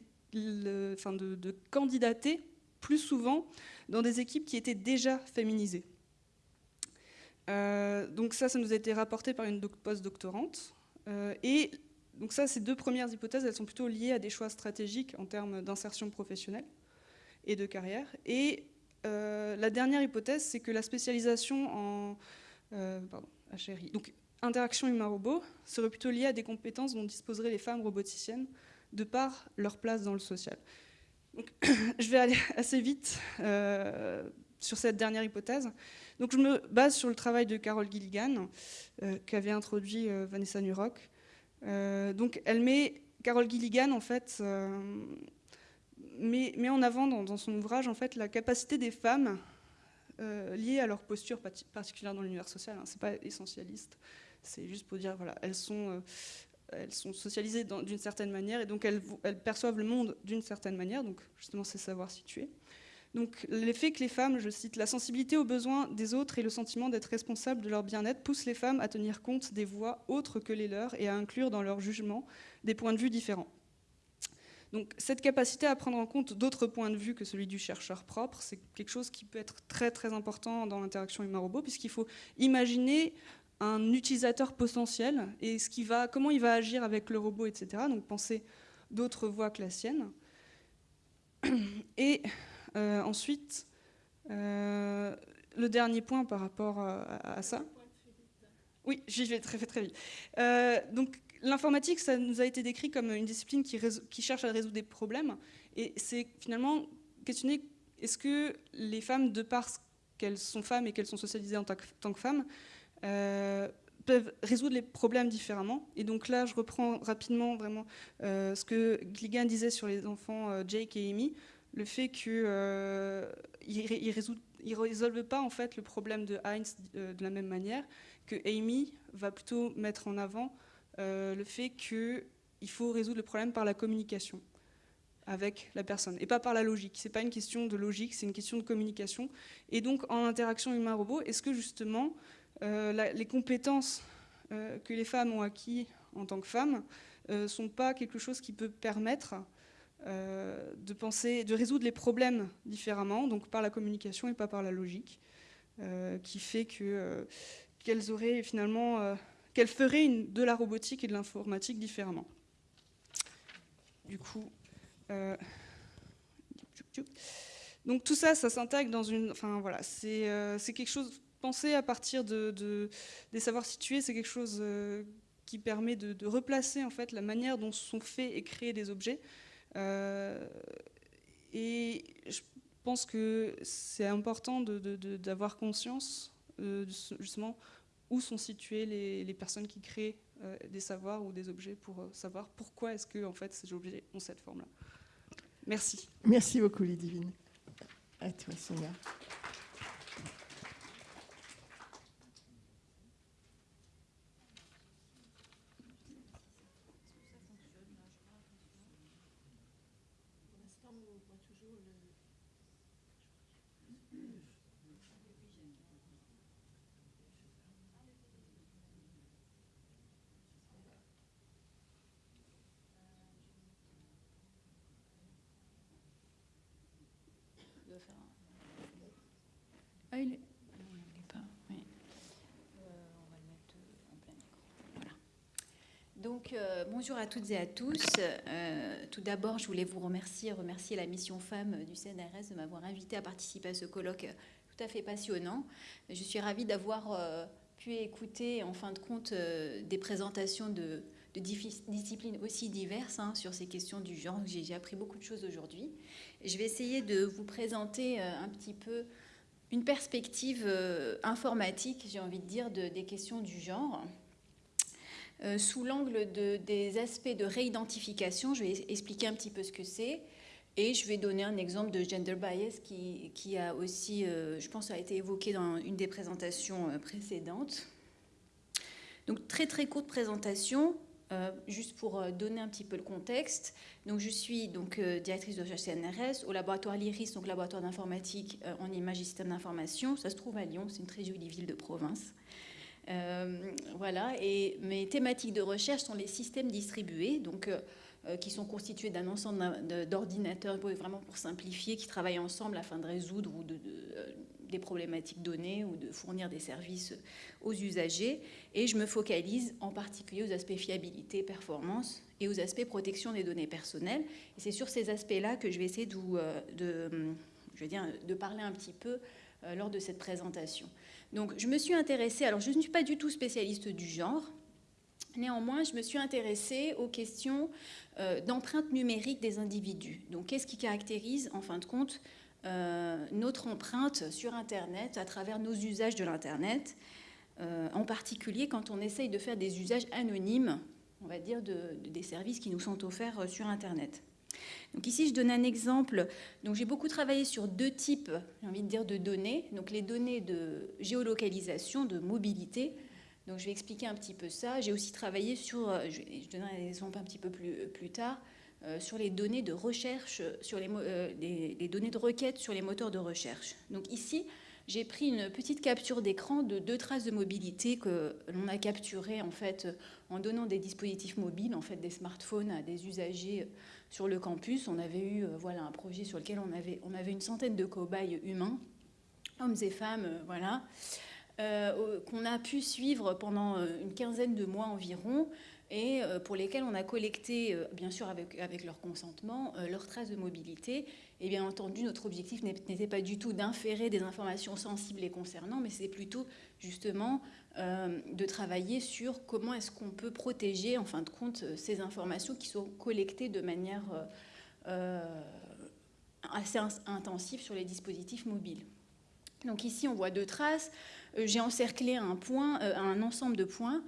enfin de, de candidater plus souvent dans des équipes qui étaient déjà féminisées. Euh, donc ça, ça nous a été rapporté par une post-doctorante. Euh, et donc ça, ces deux premières hypothèses, elles sont plutôt liées à des choix stratégiques en termes d'insertion professionnelle et de carrière. Et euh, la dernière hypothèse, c'est que la spécialisation en HRI, donc interaction humain-robot, serait plutôt liée à des compétences dont disposeraient les femmes roboticiennes de par leur place dans le social. Donc, je vais aller assez vite sur cette dernière hypothèse. Donc je me base sur le travail de Carole Gilligan, euh, qu'avait introduit euh, Vanessa Nurock. Euh, donc elle met, Carole Gilligan, en fait, met, met, en avant dans, son ouvrage en fait, la capacité des femmes liée à leur posture particulière dans l'univers social. Hein. Ce n'est pas essentialiste, c'est juste pour dire, voilà, elles sont elles sont socialisées d'une certaine manière et donc elles, elles, perçoivent le monde d'une certaine manière, donc justement c'est savoir situer. Donc l'effet que les femmes, je cite, la sensibilité aux besoins des autres et le sentiment d'être responsable de leur bien-être poussent les femmes à tenir compte des voix autres que les leurs et à inclure dans leur jugement des points de vue différents. Donc cette capacité à prendre en compte d'autres points de vue que celui du chercheur propre, c'est quelque chose qui peut être très très important dans l'interaction humain-robot, puisqu'il faut imaginer un utilisateur potentiel et ce qui va, comment il va agir avec le robot, etc. Donc penser d'autres voies que la sienne. Et ensuite, euh, le dernier point par rapport à, ça. Oui, j'y vais très, vite. Euh, donc, l'informatique, ça nous a été décrit comme une discipline qui, cherche à résoudre des problèmes. Et c'est finalement questionner est-ce que les femmes, de par qu'elles sont femmes et qu'elles sont socialisées en tant que femmes, peuvent résoudre les problèmes différemment? Et donc là, je reprends rapidement vraiment ce que Gligan disait sur les enfants Jake et Amy le fait qu'ils euh, ne résolvent pas en fait le problème de Heinz euh, de la même manière, que Amy va plutôt mettre en avant euh, le fait qu'il faut résoudre le problème par la communication avec la personne et pas par la logique. C'est pas une question de logique, c'est une question de communication. Et donc en interaction humain-robot, est-ce que justement les compétences que les femmes ont acquis en tant que femmes ne sont pas quelque chose qui peut permettre euh, de penser, de résoudre les problèmes différemment, donc par la communication et pas par la logique, euh, qui fait que euh, qu'elles auraient finalement, qu'elles feraient de la robotique et de l'informatique différemment. Du coup, donc tout ça, ça s'intègre dans une, enfin voilà, c'est quelque chose penser à partir de, des savoirs situés, c'est quelque chose qui permet de, de, replacer en fait la manière dont sont faits et créés des objets et je pense que c'est important d'avoir conscience euh, justement où sont situées les, personnes qui créent euh, des savoirs ou des objets pour savoir pourquoi est-ce que en fait, ces objets ont cette forme-là. Merci. Merci beaucoup, Lidivine. À toi, Sonia. Ah. Oui. Euh, on va le mettre en plein écran. Voilà. Donc, euh, bonjour à toutes et à tous. Euh, tout d'abord, je voulais vous remercier, remercier la mission Femmes du CNRS de m'avoir invité à participer à ce colloque tout à fait passionnant. Je suis ravie d'avoir pu écouter, en fin de compte, des présentations de, de disciplines aussi diverses hein, sur ces questions du genre. J'ai appris beaucoup de choses aujourd'hui. Je vais essayer de vous présenter un petit peu une perspective euh, informatique, j'ai envie de dire, des questions du genre. Euh, sous l'angle de, des aspects de réidentification, je vais expliquer un petit peu ce que c'est. Et je vais donner un exemple de gender bias qui, qui a aussi, euh, je pense, a été évoqué dans une des présentations précédentes. Donc très très courte présentation. Euh, juste pour euh, donner un petit peu le contexte, donc je suis donc euh, directrice de recherche CNRS au laboratoire LIRIS, donc laboratoire d'informatique en images et systèmes d'information. Ça se trouve à Lyon, c'est une très jolie ville de province. voilà, et mes thématiques de recherche sont les systèmes distribués, donc qui sont constitués d'un ensemble d'ordinateurs, vraiment pour simplifier, qui travaillent ensemble afin de résoudre ou de des problématiques données ou de fournir des services aux usagers. Et je me focalise en particulier aux aspects fiabilité, performance et aux aspects protection des données personnelles. Et c'est sur ces aspects-là que je vais essayer de, euh, de, je veux dire, de parler un petit peu euh, lors de cette présentation. Donc je me suis intéressée, alors je ne suis pas du tout spécialiste du genre, Néanmoins, je me suis intéressée aux questions euh, d'empreinte numérique des individus. Donc, qu'est-ce qui caractérise, en fin de compte, euh, notre empreinte sur Internet à travers nos usages de l'Internet, euh, en particulier quand on essaye de faire des usages anonymes, on va dire, de, des services qui nous sont offerts euh, sur Internet. Donc ici, je donne un exemple. Donc j'ai beaucoup travaillé sur deux types, j'ai envie de dire, de données. Donc les données de géolocalisation, de mobilité. Donc je vais expliquer un petit peu ça. J'ai aussi travaillé sur, je, donnerai un exemple un petit peu plus, plus tard, sur les données de recherche, sur les, les, données de requête sur les moteurs de recherche. Donc ici, j'ai pris une petite capture d'écran de deux traces de mobilité que l'on a capturées en fait en donnant des dispositifs mobiles, en fait des smartphones à des usagers sur le campus. On avait eu voilà un projet sur lequel on avait on avait une centaine de cobayes humains, hommes et femmes, voilà. Euh, qu'on a pu suivre pendant euh, une quinzaine de mois environ et euh, pour lesquels on a collecté, bien sûr avec, leur consentement, leurs traces de mobilité. Et bien entendu, notre objectif n'était pas du tout d'inférer des informations sensibles les concernant, mais c'est plutôt justement de travailler sur comment est-ce qu'on peut protéger, en fin de compte, ces informations qui sont collectées de manière assez intensive sur les dispositifs mobiles. Donc ici, on voit deux traces. Euh, j'ai encerclé un, point, euh, un ensemble de points, euh,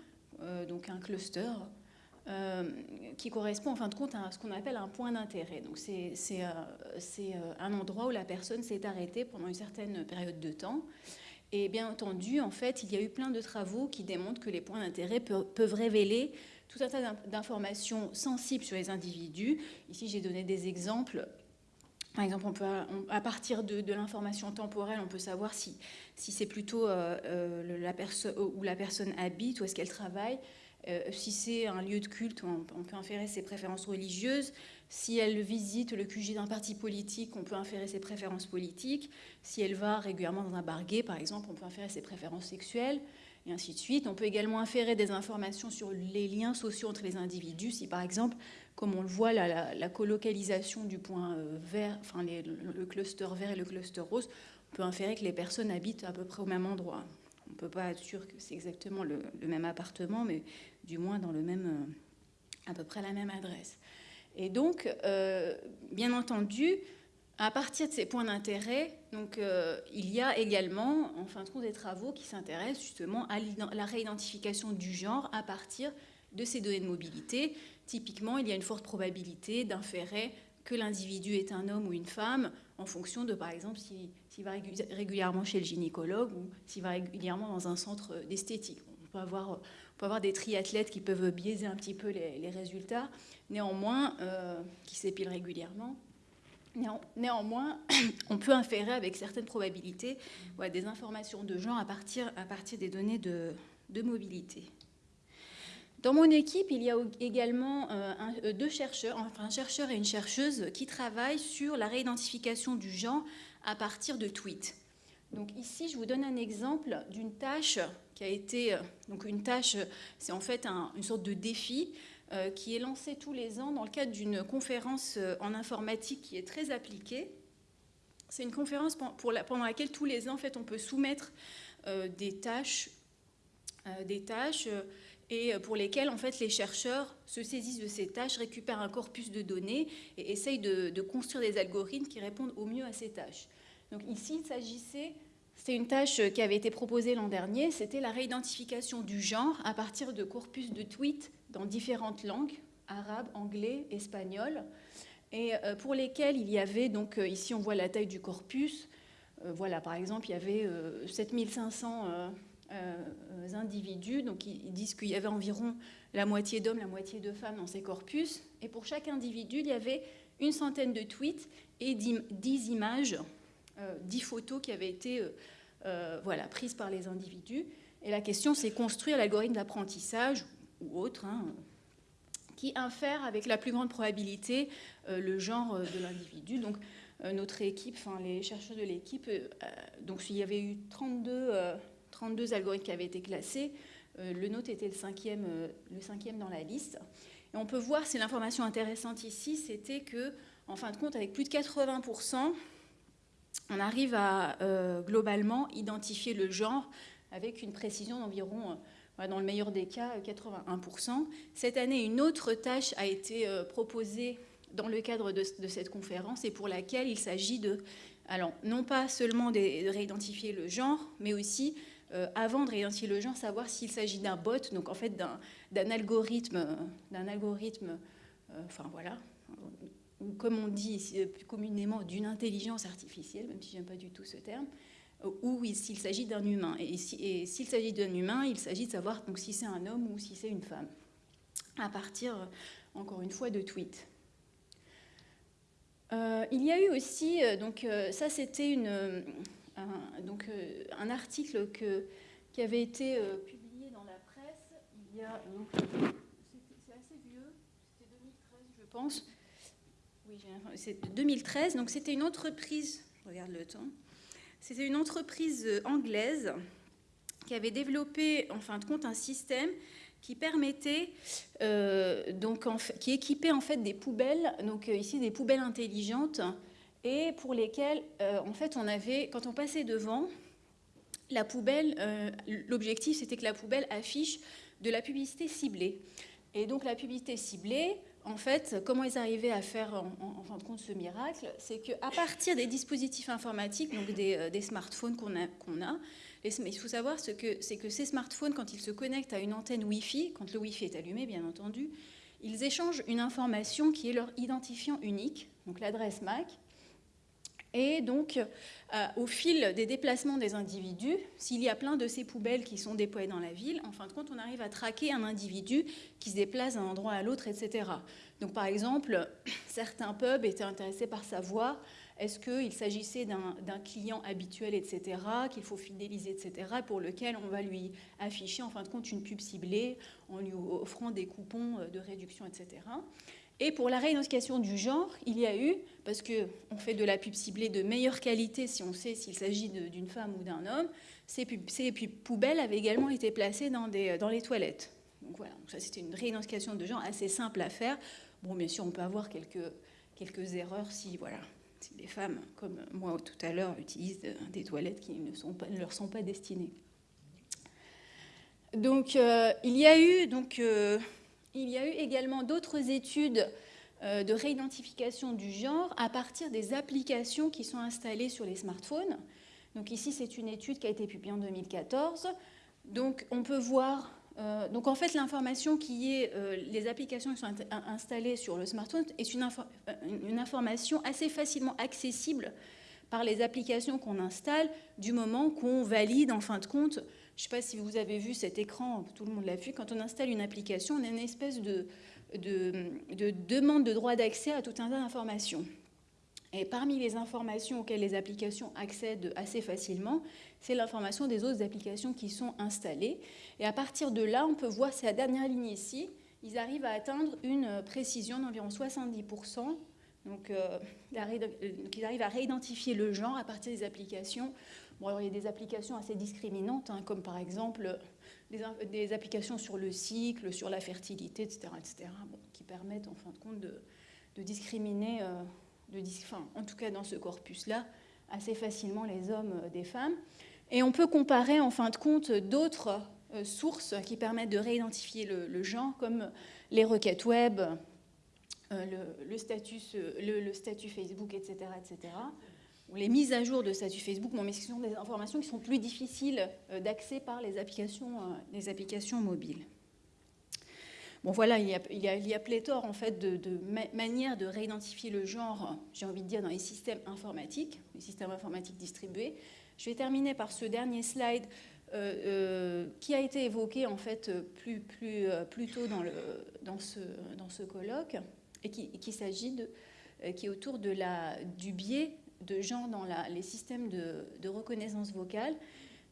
donc un cluster, qui correspond en fin de compte à ce qu'on appelle un point d'intérêt. Donc c'est un endroit où la personne s'est arrêtée pendant une certaine période de temps. Et bien entendu, en fait, il y a eu plein de travaux qui démontrent que les points d'intérêt peuvent révéler tout un tas d'informations sensibles sur les individus. Ici, j'ai donné des exemples par exemple, on peut, à partir de, l'information temporelle, on peut savoir si, c'est plutôt euh, euh, où la personne habite, où est-ce qu'elle travaille. Euh, si c'est un lieu de culte, on, peut inférer ses préférences religieuses. Si elle visite le QG d'un parti politique, on peut inférer ses préférences politiques. Si elle va régulièrement dans un bar gay, par exemple, on peut inférer ses préférences sexuelles, et ainsi de suite. On peut également inférer des informations sur les liens sociaux entre les individus. Si, par exemple, comme on le voit, la, colocalisation du point euh, vert, enfin le, cluster vert et le cluster rose, on peut inférer que les personnes habitent à peu près au même endroit. On ne peut pas être sûr que c'est exactement le, même appartement, mais du moins dans le même, euh, à peu près la même adresse. Et donc, euh, bien entendu, à partir de ces points d'intérêt, donc il y a également, en fin de compte, des travaux qui s'intéressent justement à la réidentification du genre à partir de ces données de mobilité. Typiquement, il y a une forte probabilité d'inférer que l'individu est un homme ou une femme en fonction de, par exemple, s'il va régulièrement chez le gynécologue ou s'il va régulièrement dans un centre d'esthétique. On peut avoir, peut avoir des triathlètes qui peuvent biaiser un petit peu les, résultats, néanmoins, euh, qui s'épilent régulièrement. Néanmoins, on peut inférer avec certaines probabilités des informations de genre à partir, à partir des données de, mobilité. Dans mon équipe, il y a également euh, euh, deux chercheurs, enfin un chercheur et une chercheuse, qui travaillent sur la réidentification du genre à partir de tweets. Donc ici, je vous donne un exemple d'une tâche qui a été, euh, donc une tâche, c'est en fait une sorte de défi qui est lancé tous les ans dans le cadre d'une conférence en informatique qui est très appliquée. C'est une conférence pendant laquelle tous les ans, en fait, on peut soumettre des tâches, des tâches et euh, pour lesquels en fait les chercheurs se saisissent de ces tâches, récupèrent un corpus de données et essayent de, construire des algorithmes qui répondent au mieux à ces tâches. Donc ici, il s'agissait, c'est une tâche qui avait été proposée l'an dernier, c'était la réidentification du genre à partir de corpus de tweets dans différentes langues, arabe, anglais, espagnol, et euh, pour lesquels il y avait, donc euh, ici on voit la taille du corpus, voilà, par exemple, il y avait 7500 euh, individus. Donc ils disent qu'il y avait environ la moitié d'hommes, la moitié de femmes dans ces corpus. Et pour chaque individu, il y avait une centaine de tweets et dix images, euh, dix photos qui avaient été euh, voilà, prises par les individus. Et la question, c'est construire l'algorithme d'apprentissage ou autre, hein, qui infère avec la plus grande probabilité le genre de l'individu. Donc notre équipe, enfin les chercheurs de l'équipe, donc il y avait eu 32 32 algorithmes qui avaient été classés. Euh, le nôtre était le cinquième, euh, le cinquième dans la liste. Et on peut voir, c'est l'information intéressante ici, c'était que, en fin de compte, avec plus de 80%, on arrive à euh, globalement identifier le genre avec une précision d'environ, dans le meilleur des cas, 81%. Cette année, une autre tâche a été proposée dans le cadre de, cette conférence et pour laquelle il s'agit de, alors, non pas seulement de réidentifier le genre, mais aussi euh, avant de réidentifier le genre, savoir s'il s'agit d'un bot, donc en fait d'un algorithme, d'un algorithme, euh, enfin voilà, ou comme on dit euh, plus communément d'une intelligence artificielle, même si j'aime pas du tout ce terme, ou s'il s'agit d'un humain. Et s'il s'agit d'un humain, il s'agit de savoir donc si c'est un homme ou si c'est une femme, à partir, encore une fois, de tweets. il y a eu aussi, donc ça c'était un, un article que, qui avait été publié dans la presse il y a, c'est assez vieux, c'était 2013 je pense, oui, c'est 2013, donc c'était une entreprise, je regarde le temps, c'était une entreprise anglaise qui avait développé en fin de compte un système qui permettait, euh, donc qui équipait en fait des poubelles, donc euh, ici des poubelles intelligentes, et pour lesquelles euh, en fait on avait, quand on passait devant, la poubelle, l'objectif c'était que la poubelle affiche de la publicité ciblée. Et donc la publicité ciblée, en fait, comment ils arrivaient à faire en, fin de compte ce miracle, c'est qu'à partir des dispositifs informatiques, donc des, smartphones qu'on a, qu'on a il faut savoir ce que c'est que ces smartphones, quand ils se connectent à une antenne Wi-Fi, quand le Wi-Fi est allumé, bien entendu, ils échangent une information qui est leur identifiant unique, donc l'adresse MAC. Et donc, euh, au fil des déplacements des individus, s'il y a plein de ces poubelles qui sont déployées dans la ville, en fin de compte, on arrive à traquer un individu qui se déplace d'un endroit à l'autre, etc. Donc, par exemple, certains pubs étaient intéressés par savoir est-ce qu'il s'agissait d'un client habituel, etc., qu'il faut fidéliser, etc., pour lequel on va lui afficher en fin de compte une pub ciblée en lui offrant des coupons euh, de réduction, etc. Et pour la réidentification du genre, il y a eu, parce qu'on fait de la pub ciblée de meilleure qualité si on sait s'il s'agit d'une femme ou d'un homme, ces, pubs, poubelles avaient également été placées dans, dans les toilettes. Donc voilà, ça c'était une réidentification de genre assez simple à faire. Bon, bien sûr, on peut avoir quelques, erreurs si, voilà, si des femmes, comme moi tout à l'heure, utilisent des toilettes qui ne, leur sont pas destinées. Donc, euh, il, y a eu, donc euh, il y a eu également d'autres études euh, de réidentification du genre à partir des applications qui sont installées sur les smartphones. Donc ici, c'est une étude qui a été publiée en 2014. Donc on peut voir euh, donc en fait, l'information qui est, euh, les applications qui sont installées sur le smartphone est une, une information assez facilement accessible par les applications qu'on installe du moment qu'on valide en fin de compte. Je ne sais pas si vous avez vu cet écran, tout le monde l'a vu, quand on installe une application, on a une espèce de, de, de demande de droit d'accès à tout un tas d'informations. Et parmi les informations auxquelles les applications accèdent assez facilement, c'est l'information des autres applications qui sont installées. Et à partir de là, on peut voir, c'est la dernière ligne ici, ils arrivent à atteindre une précision d'environ 70%. Donc, euh, ils arrivent à réidentifier le genre à partir des applications. Il y a des applications assez discriminantes, hein, comme par exemple des, applications sur le cycle, sur la fertilité, etc., etc. qui permettent en fin de compte de, discriminer. Euh, en tout cas dans ce corpus-là, assez facilement les hommes euh, des femmes. Et on peut comparer en fin de compte d'autres euh, sources qui permettent de réidentifier le, genre, comme les requêtes web, euh, le, le, statut Facebook, etc., etc. Ou les mises à jour de statut Facebook, mais ce sont des informations qui sont plus difficiles d'accès par les applications, les applications mobiles. Bon voilà, il y a, pléthore en fait de, manières de réidentifier le genre, j'ai envie de dire, dans les systèmes informatiques, les systèmes informatiques distribués. Je vais terminer par ce dernier slide euh, euh, qui a été évoqué en fait plus, euh, tôt dans ce colloque et qui, qui s'agit de qui est autour de la, du biais de genre dans les systèmes de, reconnaissance vocale.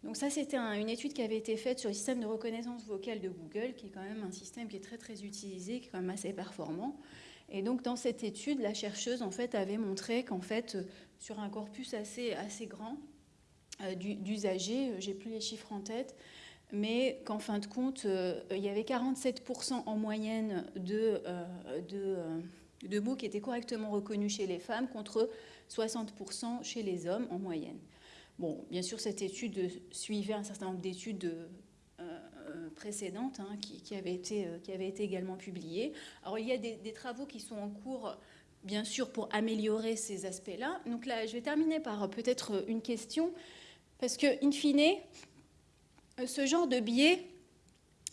Donc ça, c'était une étude qui avait été faite sur le système de reconnaissance vocale de Google, qui est quand même un système qui est très très utilisé, qui est quand même assez performant. Et donc dans cette étude, la chercheuse en fait avait montré qu'en fait sur un corpus assez assez grand euh, d'usagers, euh, j'ai plus les chiffres en tête, mais qu'en fin de compte, euh, il y avait 47% en moyenne de, de mots qui étaient correctement reconnus chez les femmes contre 60% chez les hommes en moyenne. Bon, bien sûr, cette étude suivait un certain nombre d'études euh, euh, précédentes hein, qui, avaient été, euh, qui été également publiées. Alors, il y a des, travaux qui sont en cours, bien sûr, pour améliorer ces aspects-là. Donc là, je vais terminer par peut-être une question, parce que, in fine, ce genre de biais,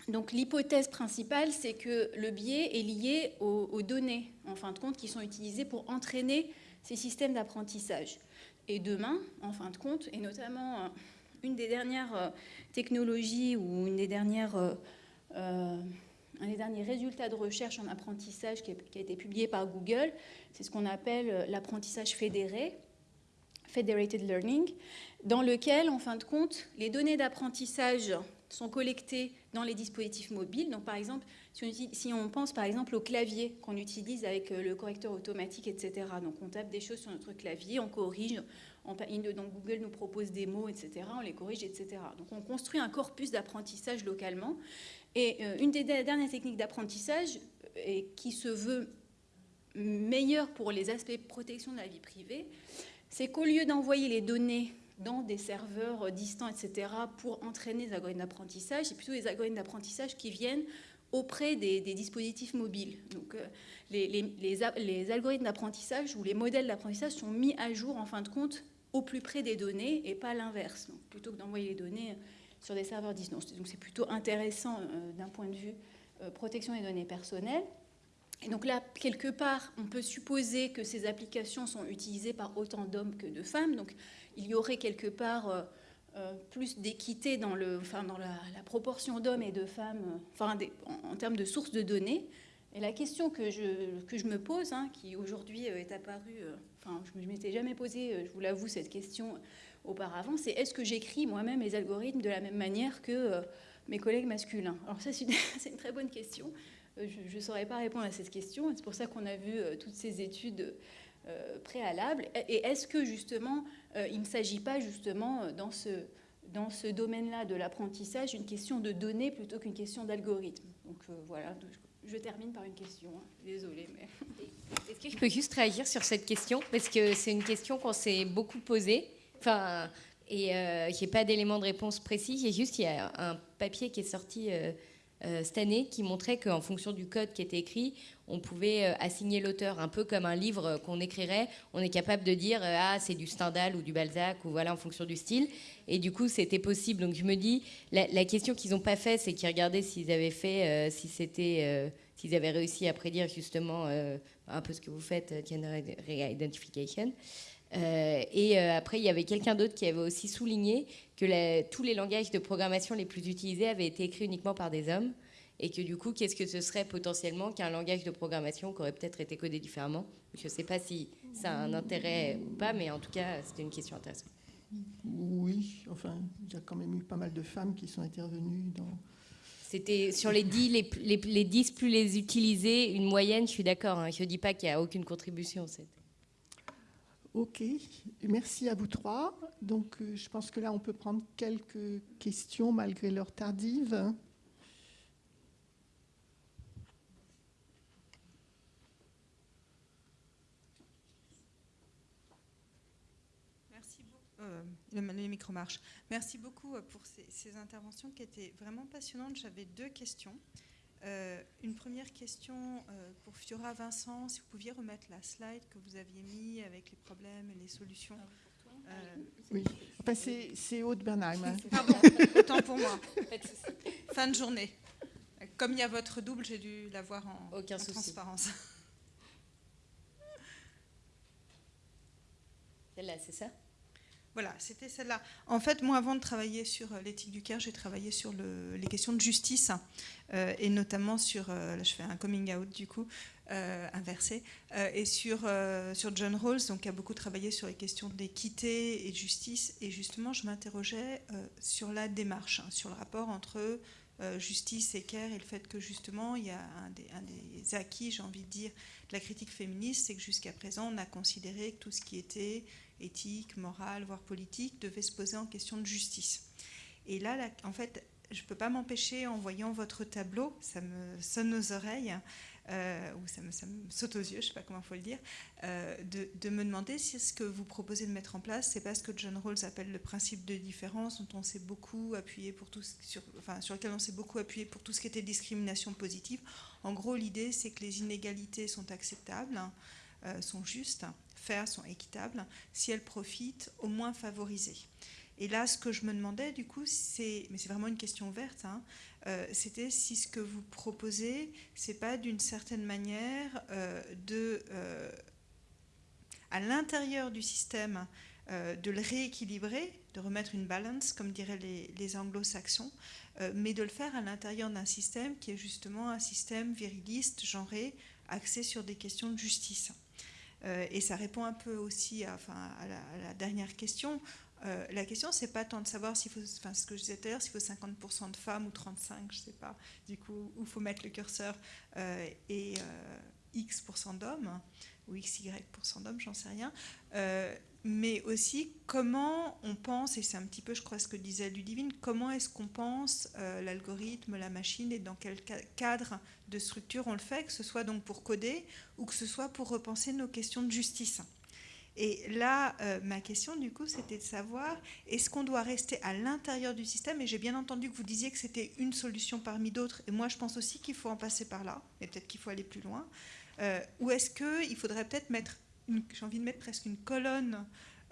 donc l'hypothèse principale, c'est que le biais est lié aux, aux, données, en fin de compte, qui sont utilisées pour entraîner ces systèmes d'apprentissage. Et demain, en fin de compte, et notamment euh, une des dernières euh, technologies ou une des dernières euh, un des derniers résultats de recherche en apprentissage qui, a été publié par Google. C'est ce qu'on appelle l'apprentissage fédéré, Federated Learning, dans lequel, en fin de compte, les données d'apprentissage sont collectées dans les dispositifs mobiles. Donc, par exemple, si on, pense par exemple au clavier qu'on utilise avec euh, le correcteur automatique, etc. Donc, on tape des choses sur notre clavier, on corrige, on, donc Google nous propose des mots, etc. On les corrige, etc. Donc, on construit un corpus d'apprentissage localement. Et euh, une des dernières techniques d'apprentissage et qui se veut meilleure pour les aspects protection de la vie privée, c'est qu'au lieu d'envoyer les données dans des serveurs distants, etc., pour entraîner les algorithmes d'apprentissage, c'est plutôt les algorithmes d'apprentissage qui viennent auprès des, dispositifs mobiles. Donc, euh, les, algorithmes d'apprentissage ou les modèles d'apprentissage sont mis à jour, en fin de compte, au plus près des données et pas l'inverse. Plutôt que d'envoyer les données sur des serveurs distants. Donc, c'est plutôt intéressant euh, d'un point de vue euh, protection des données personnelles. Et donc là, quelque part, on peut supposer que ces applications sont utilisées par autant d'hommes que de femmes. Donc il y aurait quelque part euh, euh, plus d'équité dans, le, enfin, dans la, proportion d'hommes et de femmes euh, enfin, en, termes de sources de données. Et la question que je, que je me pose, hein, qui aujourd'hui est apparue, enfin, je ne m'étais jamais posé, je vous l'avoue, cette question auparavant, c'est est-ce que j'écris moi-même les algorithmes de la même manière que mes collègues masculins? Alors ça, c'est une, une, très bonne question. Je ne saurais pas répondre à cette question. C'est pour ça qu'on a vu toutes ces études préalable Et est-ce que justement, euh, il ne s'agit pas justement euh, dans ce, dans ce domaine-là de l'apprentissage une question de données plutôt qu'une question d'algorithme? Donc voilà, je, termine par une question. Hein. Désolée, mais... Est-ce que je peux juste réagir sur cette question? Parce que c'est une question qu'on s'est beaucoup posée. Enfin, et euh, j'ai pas d'éléments de réponse précis. J'ai juste, il y a un papier qui est sorti euh, cette année qui montrait qu'en fonction du code qui était écrit, on pouvait euh, assigner l'auteur un peu comme un livre qu'on écrirait. On est capable de dire euh, ah c'est du Stendhal ou du Balzac ou voilà en fonction du style. Et du coup c'était possible. Donc je me dis la, question qu'ils n'ont pas fait, c'est qu'ils regardaient s'ils avaient fait, si c'était, s'ils avaient réussi à prédire justement un peu ce que vous faites, gender identification. Euh, et euh, après, il y avait quelqu'un d'autre qui avait aussi souligné que tous les langages de programmation les plus utilisés avaient été écrits uniquement par des hommes. Et que du coup, qu'est-ce que ce serait potentiellement qu'un langage de programmation qui aurait peut-être été codé différemment? Je ne sais pas si ça a un intérêt ou pas, mais en tout cas, c'était une question intéressante. Oui, enfin, il y a quand même eu pas mal de femmes qui sont intervenues dans. C'était sur les 10, les, les, 10 plus les utilisés, une moyenne, je suis d'accord. Hein. je ne dis pas qu'il n'y a aucune contribution. Ok, merci à vous trois. Donc, euh, je pense que là, on peut prendre quelques questions malgré l'heure tardive. Merci beaucoup. Euh, le, micro marche. Merci beaucoup euh, pour ces interventions qui étaient vraiment passionnantes. J'avais deux questions. Euh, une première question euh, pour Fiora Vincent, si vous pouviez remettre la slide que vous aviez mis avec les problèmes et les solutions. Ah, euh, oui, enfin, c'est Aude Bernheim. Pardon, autant pour moi. Fin de journée. Comme il y a votre double, j'ai dû l'avoir en, en transparence. Celle-là, c'est ça? Voilà, c'était celle-là. En fait, moi, avant de travailler sur euh, l'éthique du cœur, j'ai travaillé sur les questions de justice, euh, et notamment sur, euh, là je fais un coming out du coup, inversé, et sur, sur John Rawls, donc qui a beaucoup travaillé sur les questions d'équité et de justice, et justement, je m'interrogeais sur la démarche, hein, sur le rapport entre justice et care, et le fait que justement, il y a un des, un des acquis, j'ai envie de dire, de la critique féministe, c'est que jusqu'à présent, on a considéré que tout ce qui était éthique, morale, voire politique, devait se poser en question de justice. Et là, en fait, je ne peux pas m'empêcher, en voyant votre tableau, ça me sonne aux oreilles, euh, ou ça me, saute aux yeux, je ne sais pas comment il faut le dire, euh, de, me demander si ce que vous proposez de mettre en place, c'est pas ce que John Rawls appelle le principe de différence, sur, lequel on s'est beaucoup appuyé pour tout ce qui était discrimination positive. En gros, l'idée, c'est que les inégalités sont acceptables, euh, sont justes, faire sont équitables, si elles profitent, au moins favorisées. Et là, ce que je me demandais, du coup, c'est, mais c'est vraiment une question ouverte, hein, euh, c'était si ce que vous proposez, c'est pas d'une certaine manière euh, de, à l'intérieur du système, de le rééquilibrer, de remettre une balance, comme diraient les, anglo-saxons, mais de le faire à l'intérieur d'un système qui est justement un système viriliste, genré, axé sur des questions de justice. Et ça répond un peu aussi à, la, dernière question. la question, c'est pas tant de savoir s'il faut, enfin, ce que je disais tout à l'heure, s'il faut 50% de femmes ou 35, je sais pas, du coup, où faut mettre le curseur, et X% d'hommes, ou XY% d'hommes, j'en sais rien, euh, mais aussi comment on pense, et c'est un petit peu, je crois, ce que disait Ludivine, comment est-ce qu'on pense euh, l'algorithme, la machine, et dans quel cadre de structure on le fait, que ce soit donc pour coder ou que ce soit pour repenser nos questions de justice. Et là, euh, ma question, du coup, c'était de savoir, est-ce qu'on doit rester à l'intérieur du système? Et j'ai bien entendu que vous disiez que c'était une solution parmi d'autres, et moi, je pense aussi qu'il faut en passer par là, et peut-être qu'il faut aller plus loin. Euh, ou est-ce qu'il faudrait peut-être mettre, j'ai envie de mettre presque une colonne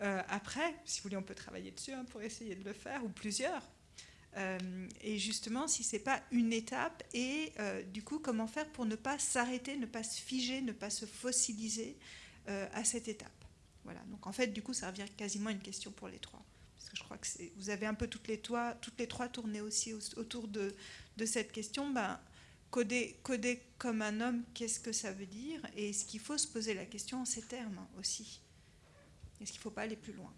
euh, après, si vous voulez, on peut travailler dessus hein, pour essayer de le faire, ou plusieurs. Euh, et justement, si ce n'est pas une étape, et du coup, comment faire pour ne pas s'arrêter, ne pas se figer, ne pas se fossiliser à cette étape. Voilà, donc en fait, du coup, ça revient quasiment à une question pour les trois. Parce que je crois que vous avez un peu toutes les, trois tourné aussi autour de, de cette question. Ben, coder, comme un homme, qu'est-ce que ça veut dire Et est-ce qu'il faut se poser la question en ces termes aussi? Est-ce qu'il ne faut pas aller plus loin?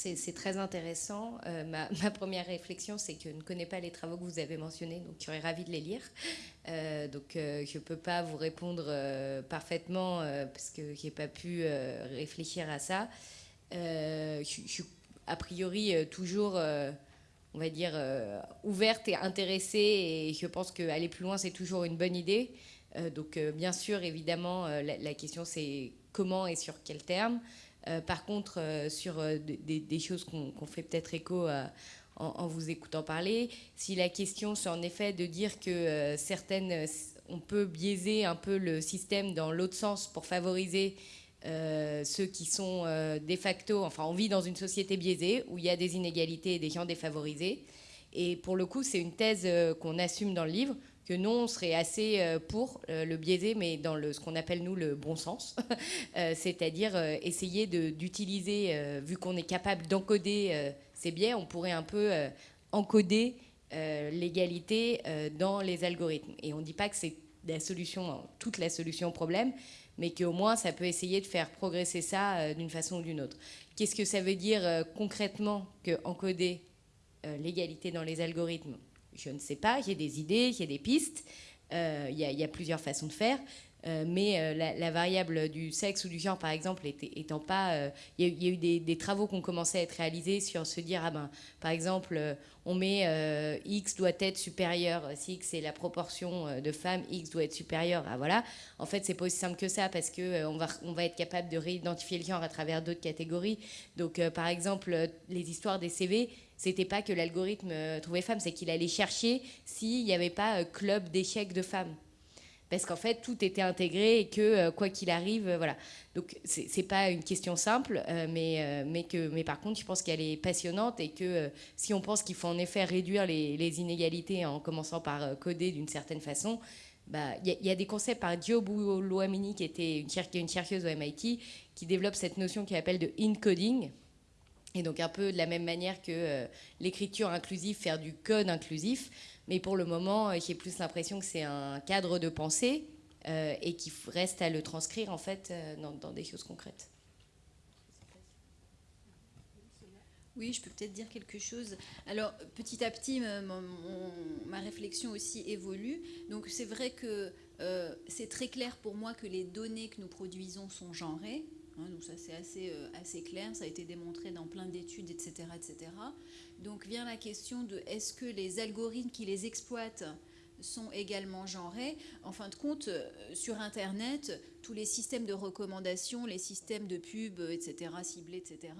C'est très intéressant. Euh, ma, première réflexion, c'est que je ne connais pas les travaux que vous avez mentionnés, donc je serais ravie de les lire. Euh, donc euh, je ne peux pas vous répondre parfaitement parce que je n'ai pas pu réfléchir à ça. je, suis a priori toujours on va dire, euh, ouverte et intéressée. Et je pense qu'aller plus loin, c'est toujours une bonne idée. Euh, donc, euh, bien sûr, évidemment, la, question, c'est comment et sur quel terme. par contre, sur des, choses qu'on fait peut-être écho en, vous écoutant parler, si la question, c'est en effet de dire que certaines, on peut biaiser un peu le système dans l'autre sens pour favoriser euh, ceux qui sont euh, de facto, enfin on vit dans une société biaisée où il y a des inégalités et des gens défavorisés. Et pour le coup, c'est une thèse euh, qu'on assume dans le livre, que non, on serait assez pour le biaiser, mais dans le, ce qu'on appelle nous le bon sens, c'est-à-dire essayer d'utiliser, vu qu'on est capable d'encoder ces biais, on pourrait un peu encoder l'égalité dans les algorithmes. Et on ne dit pas que c'est la solution, toute la solution au problème, mais qu'au moins ça peut essayer de faire progresser ça euh, d'une façon ou d'une autre. Qu'est-ce que ça veut dire euh, concrètement que encoder euh, l'égalité dans les algorithmes? Je ne sais pas, j'ai des idées, j'ai des pistes, il y, y, a plusieurs façons de faire. Euh, mais euh, la, variable du sexe ou du genre, par exemple, étant pas... Euh, il y, a eu des, travaux qui ont commencé à être réalisés sur se dire, ah ben, par exemple, on met X doit être supérieur, si X est la proportion de femmes, X doit être supérieur à voilà. En fait, c'est pas aussi simple que ça parce qu'on on va, on va être capable de réidentifier le genre à travers d'autres catégories. Donc, par exemple, les histoires des CV, c'était pas que l'algorithme trouvait femmes, c'est qu'il allait chercher s'il n'y avait pas club d'échecs de femmes parce qu'en fait tout était intégré et que euh, quoi qu'il arrive, euh, voilà. Donc c'est pas une question simple, euh, mais mais que mais par contre je pense qu'elle est passionnante et que si on pense qu'il faut en effet réduire les, inégalités en commençant par coder d'une certaine façon, bah, il y, a des concepts par Dio Louamini, qui était une, une chercheuse au MIT, qui développe cette notion qu'il appelle de encoding. Et donc un peu de la même manière que l'écriture inclusive, faire du code inclusif, mais pour le moment, euh, j'ai plus l'impression que c'est un cadre de pensée euh, et qu'il reste à le transcrire en fait euh, dans, des choses concrètes. Oui, je peux peut-être dire quelque chose. Alors, petit à petit, ma, réflexion aussi évolue. Donc, c'est vrai que c'est très clair pour moi que les données que nous produisons sont genrées. Hein, donc, ça, c'est assez, assez clair. Ça a été démontré dans plein d'études, etc., etc. Donc vient la question de est-ce que les algorithmes qui les exploitent sont également genrés? En fin de compte, euh, sur Internet, tous les systèmes de recommandation, les systèmes de pub, etc., ciblés, etc.,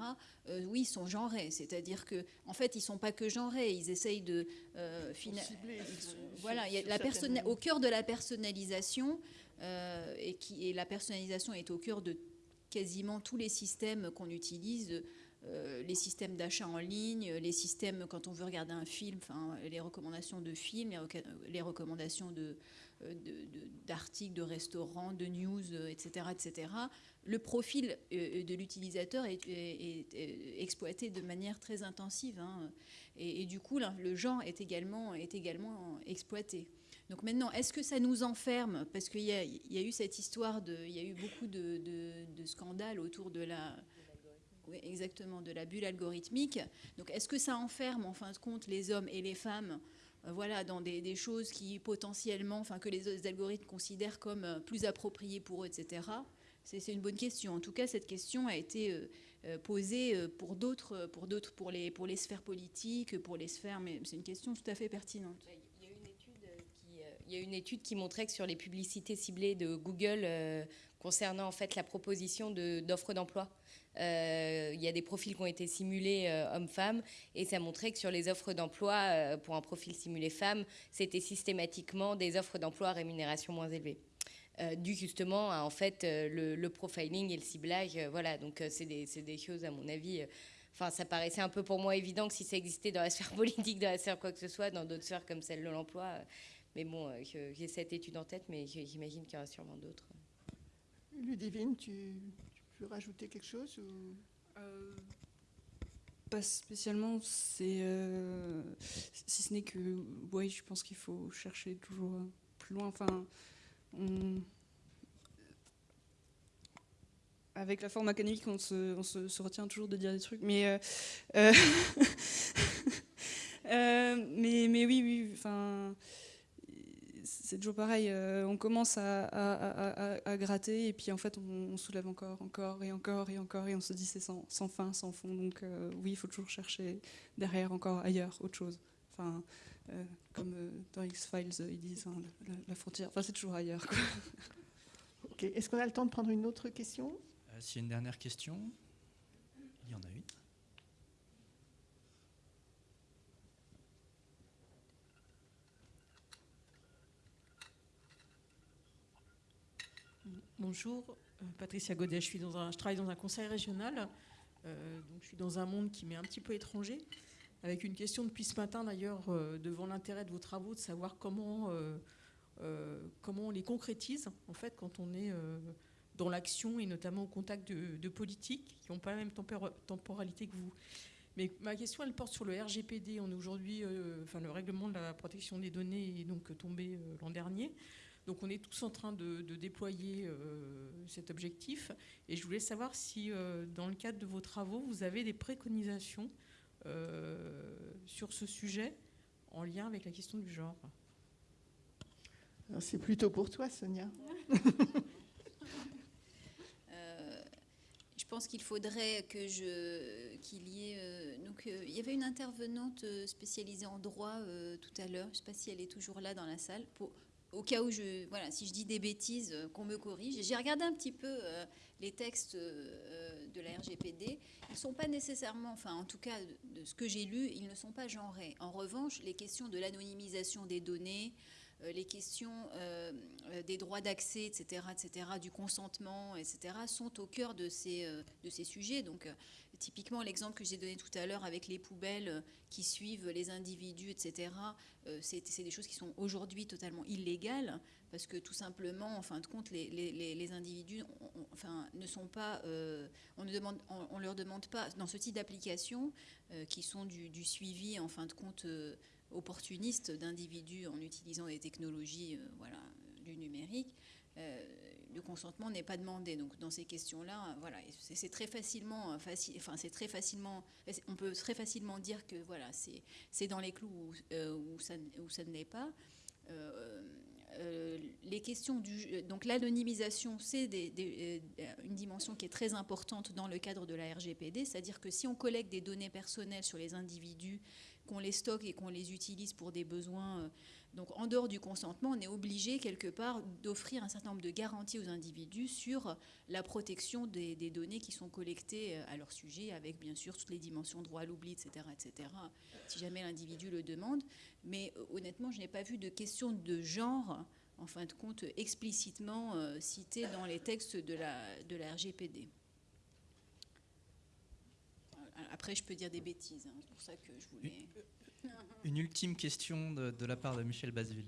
euh, oui, sont genrés. C'est-à-dire que, en fait, ils sont pas que genrés. Ils essayent de euh, voilà, il y a la personne au cœur de la personnalisation et qui et la personnalisation est au cœur de quasiment tous les systèmes qu'on utilise euh, les systèmes d'achat en ligne, les systèmes quand on veut regarder un film, enfin, les recommandations de films, les recommandations de, d'articles, de, restaurants, de news, etc., etc., le profil de l'utilisateur est, exploité de manière très intensive. Hein. et, du coup, le genre est également, est également exploité. Donc maintenant, est-ce que ça nous enferme Parce qu'il y, a eu cette histoire, de, il y a eu beaucoup de, scandales autour de la, exactement, de la bulle algorithmique. Donc est-ce que ça enferme en fin de compte les hommes et les femmes euh, voilà, dans des, choses qui potentiellement, enfin que les algorithmes considèrent comme euh, plus appropriées pour eux, etc. C'est une bonne question. En tout cas, cette question a été euh, posée pour d'autres, pour pour les, pour les sphères politiques, pour les sphères, mais c'est une question tout à fait pertinente. Il y a une étude qui montrait que sur les publicités ciblées de Google euh, concernant en fait la proposition d'offres d'emploi, euh, il y a des profils qui ont été simulés euh, hommes-femmes et ça montrait que sur les offres d'emploi pour un profil simulé femme, c'était systématiquement des offres d'emploi à rémunération moins élevée. dû justement à en fait le, profiling et le ciblage. voilà, donc c'est des, des, choses à mon avis. Enfin, ça paraissait un peu pour moi évident que si ça existait dans la sphère politique, dans la sphère quoi que ce soit, dans d'autres sphères comme celle de l'emploi, mais bon, euh, j'ai cette étude en tête, mais j'imagine qu'il y en a sûrement d'autres. Ludivine, tu, tu, peux rajouter quelque chose euh, Pas spécialement. C'est euh, si ce n'est que, oui, je pense qu'il faut chercher toujours plus loin. Enfin, avec la forme académique, on, se, on se, retient toujours de dire des trucs, mais mais, mais oui, oui. Enfin c'est toujours pareil, euh, on commence à, gratter et puis en fait on, soulève encore, encore et encore et encore et on se dit c'est sans, fin, sans fond. Donc euh, oui, il faut toujours chercher derrière encore ailleurs, autre chose. Enfin, euh, comme dans X-Files ils disent, hein, la, frontière, enfin c'est toujours ailleurs. Ok, est-ce qu'on a le temps de prendre une autre question? S'il y a une dernière question, il y en a une. Bonjour, euh, Patricia Godet, je, suis dans un, travaille dans un conseil régional, euh, donc je suis dans un monde qui m'est un petit peu étranger, avec une question depuis ce matin d'ailleurs, euh, devant l'intérêt de vos travaux, de savoir comment, comment on les concrétise, en fait, quand on est dans l'action et notamment au contact de, politiques qui n'ont pas la même temporalité que vous. Mais ma question, elle porte sur le RGPD. On est aujourd'hui, enfin, le règlement de la protection des données est donc tombé l'an dernier. Donc on est tous en train de, déployer euh, cet objectif. Et je voulais savoir si, euh, dans le cadre de vos travaux, vous avez des préconisations euh, sur ce sujet en lien avec la question du genre. C'est plutôt pour toi, Sonia. je pense qu'il faudrait que je qu'il y ait donc il y avait une intervenante spécialisée en droit tout à l'heure je ne sais pas si elle est toujours là dans la salle pour au cas où je, voilà, si je dis des bêtises, euh, qu'on me corrige. J'ai regardé un petit peu euh, les textes euh, de la RGPD. Ils ne sont pas nécessairement, enfin en tout cas de ce que j'ai lu, ils ne sont pas genrés. En revanche, les questions de l'anonymisation des données, les questions des droits d'accès, etc., etc., du consentement, etc., sont au cœur de ces, de ces sujets. Donc Typiquement, l'exemple que j'ai donné tout à l'heure avec les poubelles euh, qui suivent les individus, etc., euh, c'est des choses qui sont aujourd'hui totalement illégales parce que tout simplement, en fin de compte, les, individus enfin, ne sont pas, euh, on ne demande, on, leur demande pas, dans ce type d'applications qui sont du, suivi, en fin de compte, opportuniste d'individus en utilisant des technologies voilà, du numérique, le consentement n'est pas demandé. Donc dans ces questions-là, voilà, c'est très facilement euh, facile. Enfin, c'est très facilement. On peut très facilement dire que voilà, c'est dans les clous où, euh, ça, où ça ne l'est pas. Euh, les questions du donc l'anonymisation, c'est une dimension qui est très importante dans le cadre de la RGPD, c'est-à-dire que si on collecte des données personnelles sur les individus, qu'on les stocke et qu'on les utilise pour des besoins donc en dehors du consentement, on est obligé quelque part d'offrir un certain nombre de garanties aux individus sur la protection des, données qui sont collectées euh, à leur sujet, avec bien sûr toutes les dimensions droit à l'oubli, etc., etc., si jamais l'individu le demande. Mais euh, honnêtement, je n'ai pas vu de question de genre, en fin de compte, explicitement euh, citée dans les textes de la RGPD. Après, je peux dire des bêtises, hein, c'est pour ça que je voulais... Une ultime question de, la part de Michel Basville.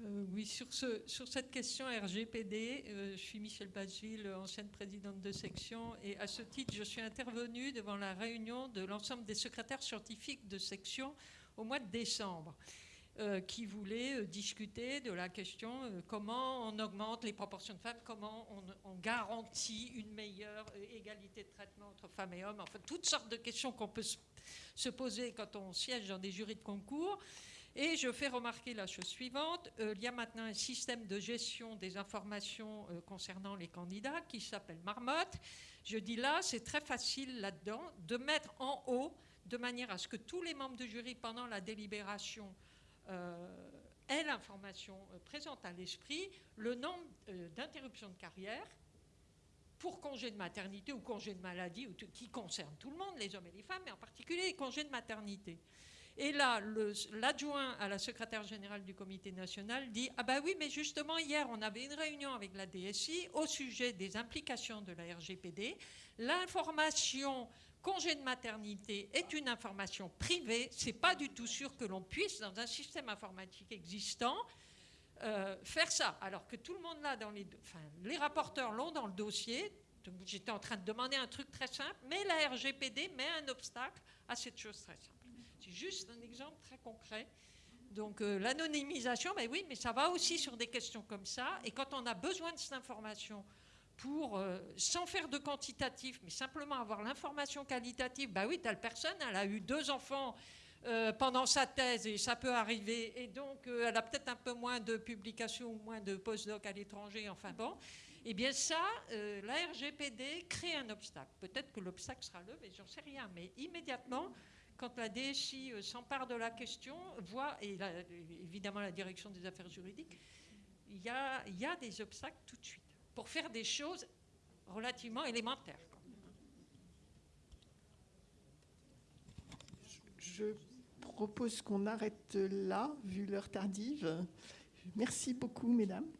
Euh, oui, sur, ce, sur cette question RGPD, euh, je suis Michel Bacheville, ancienne présidente de section, et à ce titre, je suis intervenue devant la réunion de l'ensemble des secrétaires scientifiques de section au mois de décembre. Euh, qui voulaient discuter de la question comment on augmente les proportions de femmes, comment on, garantit une meilleure égalité de traitement entre femmes et hommes, enfin toutes sortes de questions qu'on peut se poser quand on siège dans des jurys de concours. Et je fais remarquer la chose suivante, euh, il y a maintenant un système de gestion des informations euh, concernant les candidats qui s'appelle Marmotte. Je dis là, c'est très facile là-dedans de mettre en haut, de manière à ce que tous les membres du jury, pendant la délibération, euh, aient l'information présente à l'esprit, le nombre d'interruptions de carrière pour congé de maternité ou congé de maladie, qui concerne tout le monde, les hommes et les femmes, mais en particulier les congés de maternité. Et là, l'adjoint à la secrétaire générale du comité national dit Ah ben oui, mais justement, hier, on avait une réunion avec la DSI au sujet des implications de la RGPD. L'information congé de maternité est une information privée. C'est pas du tout sûr que l'on puisse, dans un système informatique existant, euh, faire ça. Alors que tout le monde là, dans les, les rapporteurs l'ont dans le dossier. J'étais en train de demander un truc très simple, mais la RGPD met un obstacle à cette chose très simple. C'est juste un exemple très concret. Donc euh, l'anonymisation, ben oui, mais ça va aussi sur des questions comme ça. Et quand on a besoin de cette information pour, euh, sans faire de quantitatif, mais simplement avoir l'information qualitative, ben oui, telle personne, elle a eu deux enfants euh, pendant sa thèse et ça peut arriver. Et donc elle a peut-être un peu moins de publications ou moins de postdoc à l'étranger, enfin bon. Eh bien ça, la RGPD crée un obstacle. Peut-être que l'obstacle sera levé, j'en sais rien, mais immédiatement, quand la DSI euh, s'empare de la question, voit, et évidemment la direction des affaires juridiques, il y a des obstacles tout de suite pour faire des choses relativement élémentaires. Je propose qu'on arrête là, vu l'heure tardive. Merci beaucoup, mesdames.